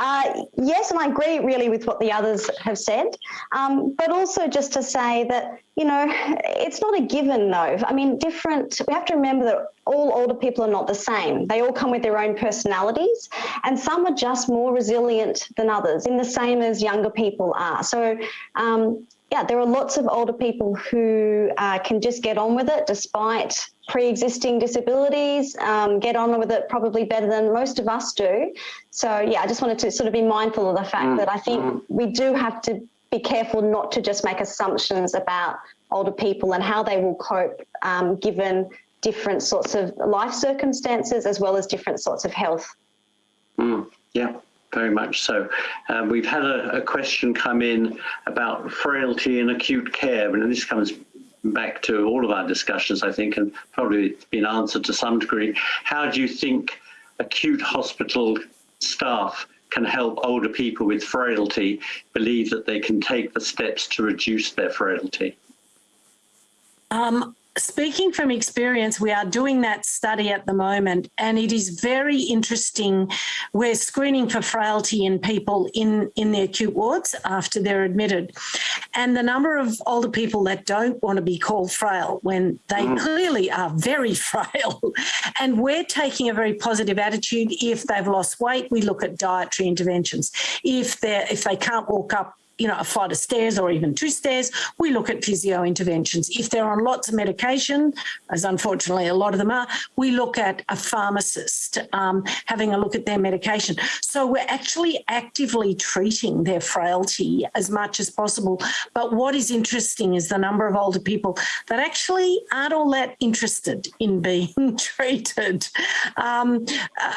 uh, yes, and I agree really with what the others have said, um, but also just to say that, you know, it's not a given though. I mean, different, we have to remember that all older people are not the same. They all come with their own personalities and some are just more resilient than others in the same as younger people are. So, um, yeah, there are lots of older people who uh, can just get on with it despite pre-existing disabilities, um, get on with it probably better than most of us do. So yeah, I just wanted to sort of be mindful of the fact Mm, that I think mm. we do have to be careful not to just make assumptions about older people and how they will cope um, given different sorts of life circumstances as well as different sorts of health. Mm, yeah, very much so. Um, we've had a, a, question come in about frailty in acute care, and this comes back to all of our discussions, I think, and probably been answered to some degree. How do you think acute hospital staff can help older people with frailty believe that they can take the steps to reduce their frailty? Um, speaking from experience, we are doing that study at the moment, and it is very interesting. We're screening for frailty in people in, in the acute wards after they're admitted. And the number of older people that don't want to be called frail when they mm. clearly are very frail. And we're taking a very positive attitude. If they've lost weight, we look at dietary interventions. If they if they can't walk up you know, a flight of stairs or even two stairs, we look at physio interventions. If they're on lots of medication, as unfortunately a lot of them are, we look at a pharmacist um, having a look at their medication. So we're actually actively treating their frailty as much as possible. But what is interesting is the number of older people that actually aren't all that interested in being treated. Um,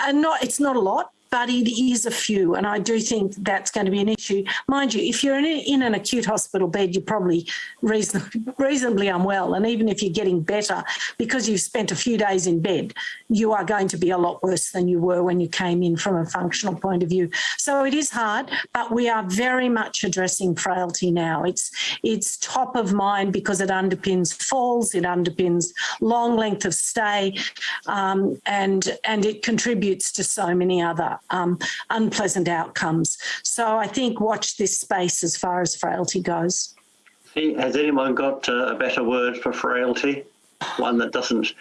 and not, it's not a lot, but it is a few. And I do think that's going to be an issue. Mind you, if you're in, in an acute hospital bed, you're probably reason, reasonably unwell. And even if you're getting better, because you've spent a few days in bed, you are going to be a lot worse than you were when you came in from a functional point of view. So it is hard, but we are very much addressing frailty now. It's, it's top of mind because it underpins falls, it underpins long length of stay, um, and, and it contributes to so many other um, unpleasant outcomes. So I think watch this space as far as frailty goes. Has anyone got uh, a better word for frailty? One that doesn't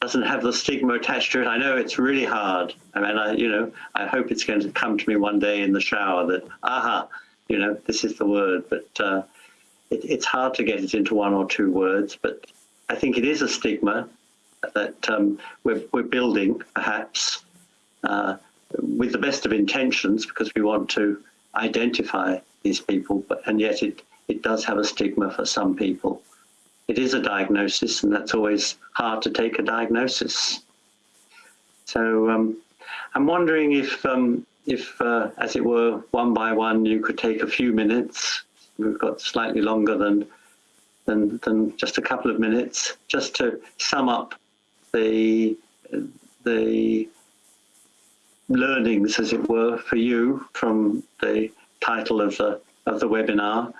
doesn't have the stigma attached to it. I know it's really hard. I mean, I you know, I hope it's going to come to me one day in the shower that aha, you know, this is the word. But uh, it, it's hard to get it into one or two words. But I think it is a stigma that um, we're we're building, perhaps. Uh, with the best of intentions because we want to identify these people, but and yet it, it does have a stigma for some people. It is a diagnosis and that's always hard to take a diagnosis. So um, I'm wondering if, um, if uh, as it were, one by one, you could take a few minutes. We've got slightly longer than, than, than just a couple of minutes, just to sum up the, the learnings, as it were, for you from the title of the of the webinar,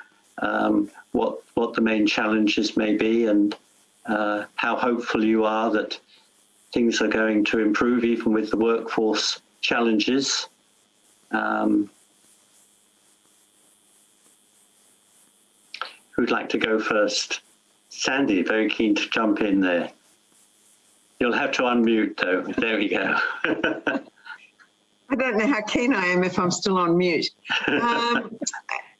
um, what what the main challenges may be, and uh, how hopeful you are that things are going to improve, even with the workforce challenges. Um, who'd like to go first? Sandy, very keen to jump in there. You'll have to unmute though. There we go. I don't know how keen I am if I'm still on mute. Um,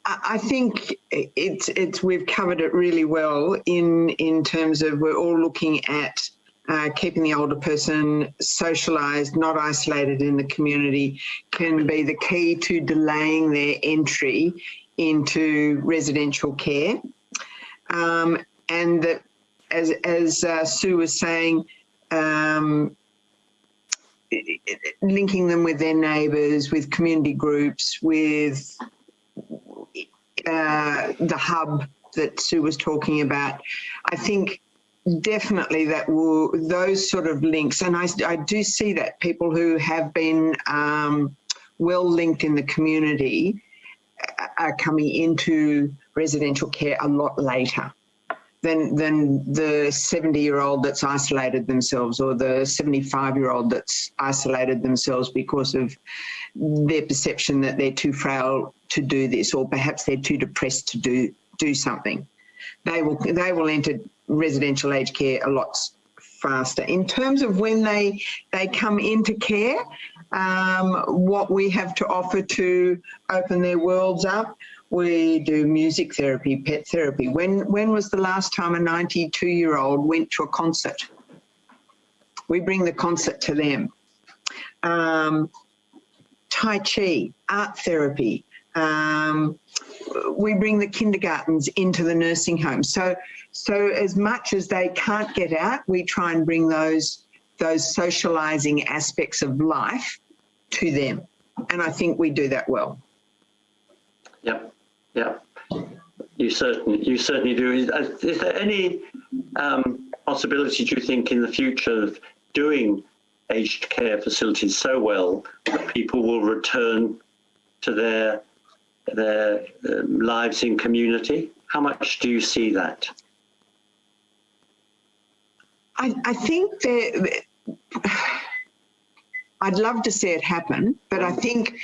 I think it's it's we've covered it really well in in terms of we're all looking at uh, keeping the older person socialised, not isolated in the community, can be the key to delaying their entry into residential care. Um, and that, as as uh, Sue was saying, um, linking them with their neighbours, with community groups, with uh, the hub that Sue was talking about. I think definitely that will, those sort of links, and I, I do see that people who have been um, well linked in the community are coming into residential care a lot later than than the 70 year old that's isolated themselves or the 75 year old that's isolated themselves because of their perception that they're too frail to do this or perhaps they're too depressed to do do something. They will they will enter residential aged care a lot faster. In terms of when they they come into care um, what we have to offer to open their worlds up we do music therapy, pet therapy. When, when was the last time a 92 year old went to a concert? We bring the concert to them. Um, tai Chi, art therapy. Um, we bring the kindergartens into the nursing home. So, so as much as they can't get out, we try and bring those, those socializing aspects of life to them. And I think we do that well. Yep. Yeah, you certainly you certainly do. Is, uh, is there any um, possibility, do you think, in the future of doing aged care facilities so well that people will return to their their um, lives in community? How much do you see that? I, I think that I'd love to see it happen, but I think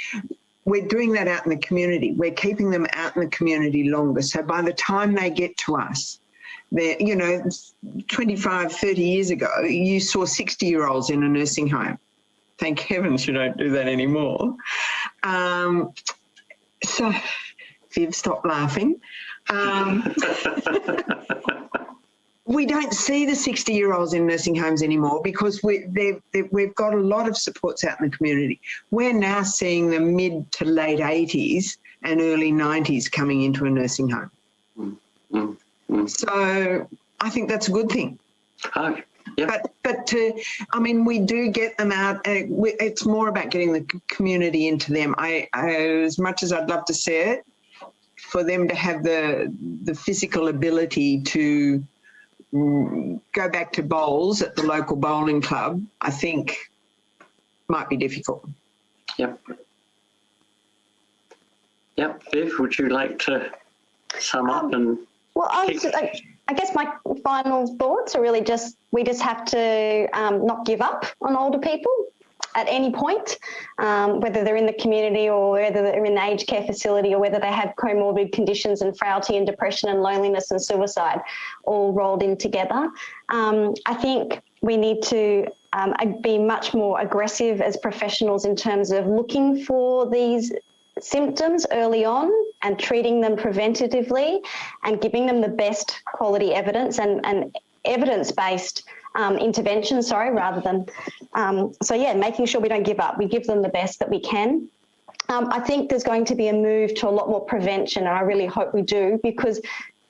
we're doing that out in the community. We're keeping them out in the community longer. So by the time they get to us, they're, you know, 25, 30 years ago, you saw 60 year olds in a nursing home. Thank heavens you don't do that anymore. Um, so, Viv, stop laughing. Um, we don't see the 60 year olds in nursing homes anymore because we, we've got a lot of supports out in the community. We're now seeing the mid to late 80s and early 90s coming into a nursing home. Mm, mm. So I think that's a good thing. Oh, yeah. But but to, I mean, we do get them out. Uh, we, it's more about getting the community into them. I, I, as much as I'd love to see it, for them to have the the physical ability to mm, go back to bowls at the local bowling club, I think might be difficult. Yep. Yep. Viv, would you like to sum up and Well, I, was, I, I guess my final thoughts are really just we just have to um, not give up on older people at any point, um, whether they're in the community or whether they're in the aged care facility or whether they have comorbid conditions and frailty and depression and loneliness and suicide all rolled in together. Um, I think we need to um, be much more aggressive as professionals in terms of looking for these symptoms early on and treating them preventatively and giving them the best quality evidence and, and evidence-based um, intervention, sorry, rather than, um, so yeah, making sure we don't give up. We give them the best that we can. Um, I think there's going to be a move to a lot more prevention and I really hope we do because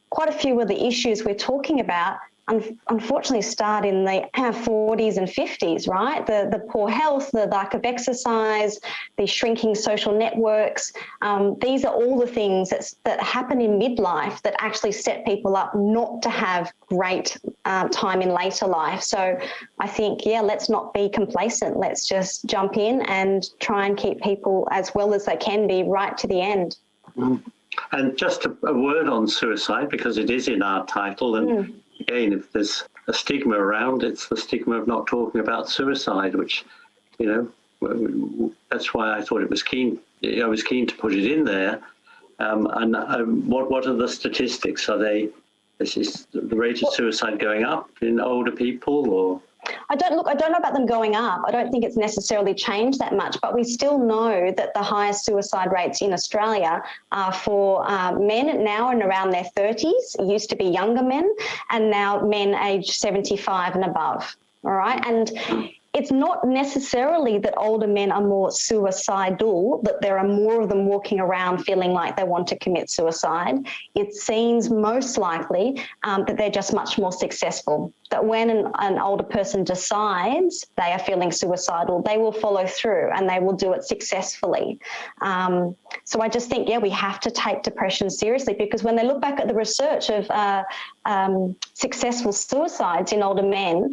quite a few of the issues we're talking about un- unfortunately start in the 40s and 50s, right? The, the poor health, the lack of exercise, the shrinking social networks. Um, these are all the things that's, that happen in midlife that actually set people up not to have great um, time in later life. So I think, yeah, let's not be complacent. Let's just jump in and try and keep people as well as they can be right to the end. and just a, a word on suicide because it is in our title and Mm. Again if there's a stigma around it's the stigma of not talking about suicide which you know that's why I thought it was keen I was keen to put it in there. Um, and um, what what are the statistics? Are they is, is the rate of suicide going up in older people or I don't look. I don't know about them going up. I don't think it's necessarily changed that much. But we still know that the highest suicide rates in Australia are for uh, men now and around their 30s. It used to be younger men, and now men aged 75 and above. All right, and it's not necessarily that older men are more suicidal, that there are more of them walking around feeling like they want to commit suicide. It seems most likely um, that they're just much more successful. That when an, an older person decides they are feeling suicidal, they will follow through and they will do it successfully. Um, so I just think, yeah, we have to take depression seriously because when they look back at the research of uh, um, successful suicides in older men,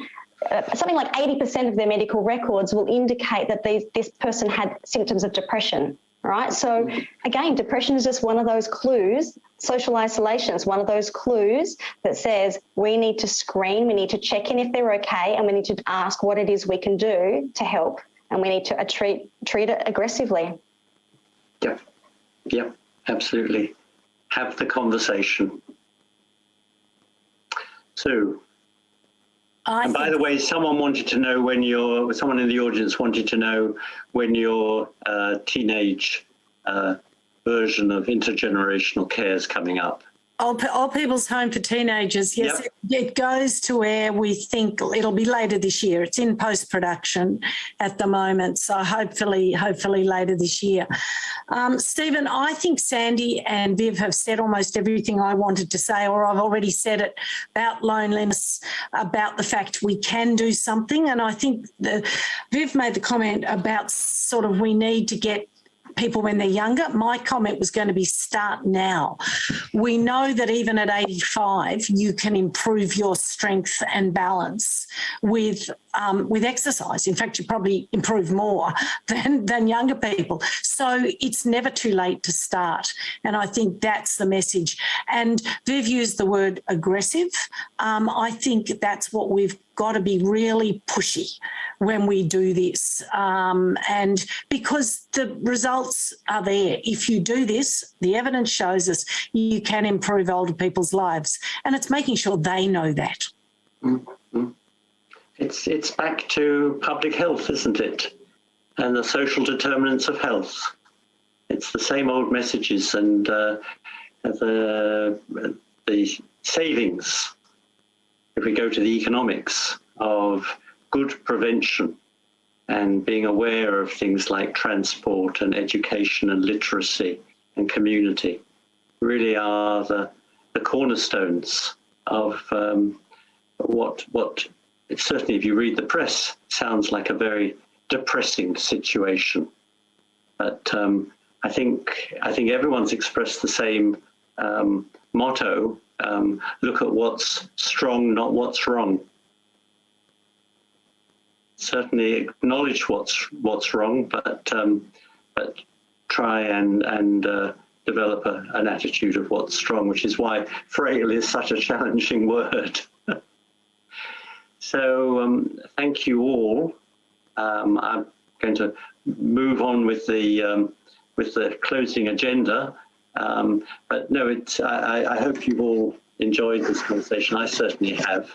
something like 80% of their medical records will indicate that these, this person had symptoms of depression, right? So again, depression is just one of those clues. Social isolation is one of those clues that says we need to screen, we need to check in if they're okay, and we need to ask what it is we can do to help, and we need to uh, treat treat it aggressively. Yep. Yep. Absolutely. Have the conversation. So, I and by the way, someone wanted to know when your, someone in the audience wanted to know when your uh, teenage uh, version of intergenerational care is coming up. Old, Old People's Home for Teenagers, yes, it, it goes to air. We think it'll be later this year. It's in post production at the moment, so hopefully, hopefully later this year. Um, Stephen, I think Sandy and Viv have said almost everything I wanted to say, or I've already said it about loneliness, about the fact we can do something, and I think the Viv made the comment about sort of we need to get people when they're younger. My comment was going to be start now. We know that even at 85, you can improve your strength and balance with um, with exercise. In fact, you probably improve more than, than younger people. So it's never too late to start. And I think that's the message. And Viv used the word aggressive. Um, I think that's what we've got to be really pushy when we do this. Um, and because the results are there. If you do this, the evidence shows us you can improve older people's lives. And it's making sure they know that. It's, it's back to public health, isn't it? And the social determinants of health. It's the same old messages and uh, the, the savings, if we go to the economics of good prevention and being aware of things like transport and education and literacy and community really are the, the cornerstones of um, what what certainly if you read the press sounds like a very depressing situation. But um, I think I think everyone's expressed the same um, motto um, look at what's strong not what's wrong. Certainly acknowledge what's what's wrong but um, but try and and uh, develop a, an attitude of what's strong which is why frail is such a challenging word So um, thank you all. Um, I'm going to move on with the um, with the closing agenda. Um, but no, it's, I, I, hope you've all enjoyed this conversation. I certainly have.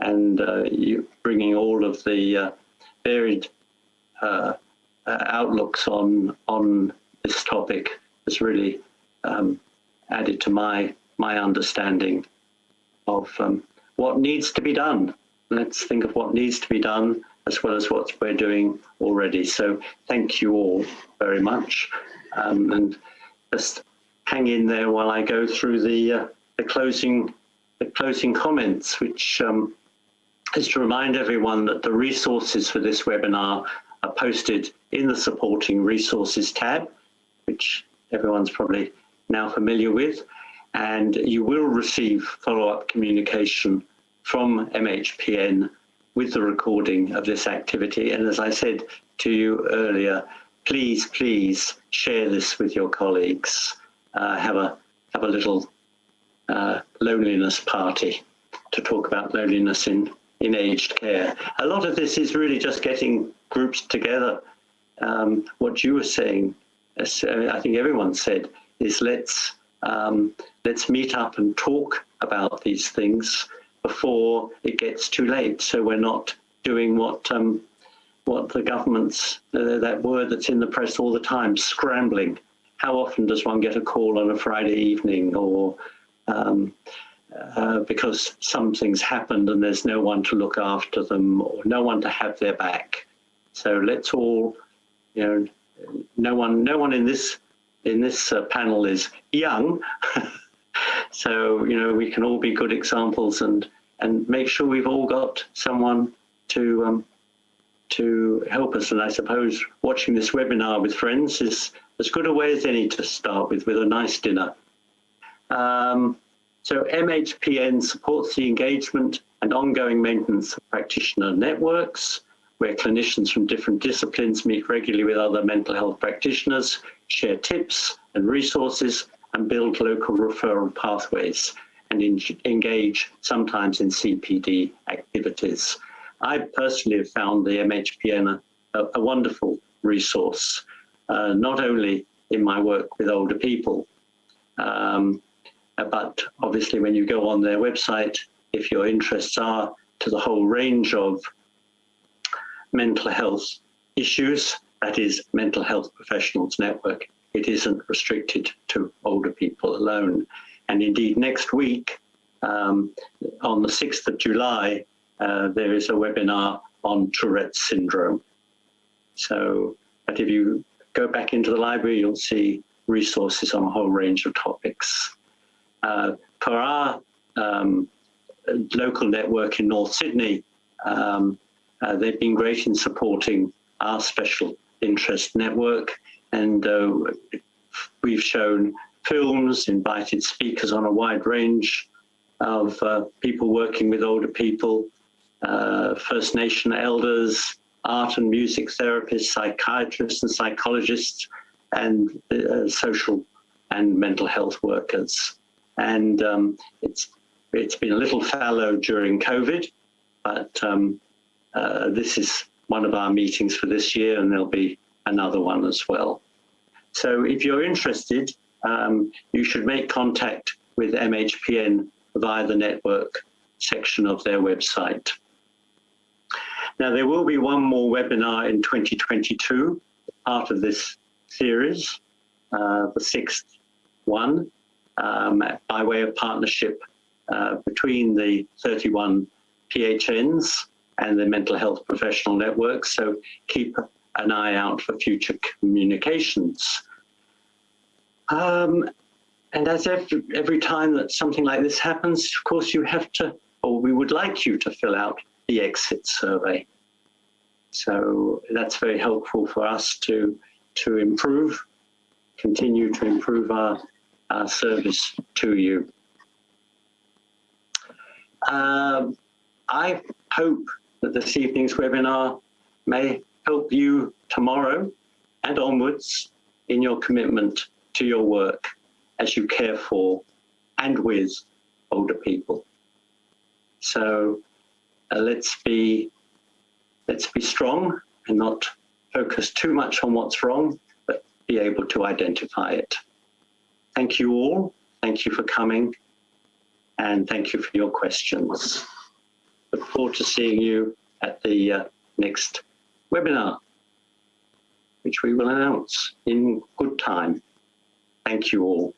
And uh, you bringing all of the uh, varied uh, uh outlooks on on this topic has really um, added to my my understanding of um, what needs to be done let's think of what needs to be done as well as what we're doing already. So thank you all very much. Um, and just hang in there while I go through the, uh, the closing the closing comments, which um, is to remind everyone that the resources for this webinar are posted in the supporting resources tab, which everyone's probably now familiar with. And you will receive follow-up communication from MHPN with the recording of this activity. And as I said to you earlier, please, please share this with your colleagues. Uh, have a have a little uh, loneliness party to talk about loneliness in in aged care. A lot of this is really just getting groups together. Um, what you were saying, uh, I think everyone said, is let's um, let's meet up and talk about these things before it gets too late. So we're not doing what um, what the government's uh, that word that's in the press all the time, scrambling. How often does one get a call on a Friday evening, or um, uh, because something's happened and there's no one to look after them, or no one to have their back? So let's all, you know, no one, no one in this in this uh, panel is young. So, you know, we can all be good examples and, and make sure we've all got someone to, um, to help us. And I suppose watching this webinar with friends is as good a way as any to start with, with a nice dinner. Um, so MHPN supports the engagement and ongoing maintenance of practitioner networks, where clinicians from different disciplines meet regularly with other mental health practitioners, share tips and resources, and build local referral pathways and engage sometimes in CPD activities. I personally have found the MHPN a, a wonderful resource, uh, not only in my work with older people, um, but obviously when you go on their website, if your interests are to the whole range of mental health issues, that is Mental Health Professionals Network, it isn't restricted to older people alone. And indeed, next week, um, on the 6th of July, uh, there is a webinar on Tourette's syndrome. So, but if you go back into the library, you'll see resources on a whole range of topics. Uh, for our um, local network in North Sydney, um, uh, they've been great in supporting our special interest network and uh, we've shown films, invited speakers on a wide range of uh, people working with older people. uh, First Nation elders, art and music therapists, psychiatrists and psychologists, and uh, social and mental health workers. And um, it's it's been a little fallow during COVID, but um, uh, this is one of our meetings for this year, and there'll be another one as well. So if you're interested, um, you should make contact with MHPN via the network section of their website. Now, there will be one more webinar in 2022, part of this series, uh, the sixth one, um, by way of partnership uh, between the 31 PHNs and the mental health professional network. So keep an eye out for future communications. Um, and as every, every time that something like this happens, of course, you have to, or we would like you to fill out the exit survey. So that's very helpful for us to, to improve, continue to improve our, our service to you. Um, I hope that this evening's webinar may help you tomorrow and onwards in your commitment to your work as you care for and with older people. So uh, let's be let's be strong and not focus too much on what's wrong, but be able to identify it. Thank you all. Thank you for coming and thank you for your questions. Look forward to seeing you at the uh, next webinar, which we will announce in good time. Thank you all.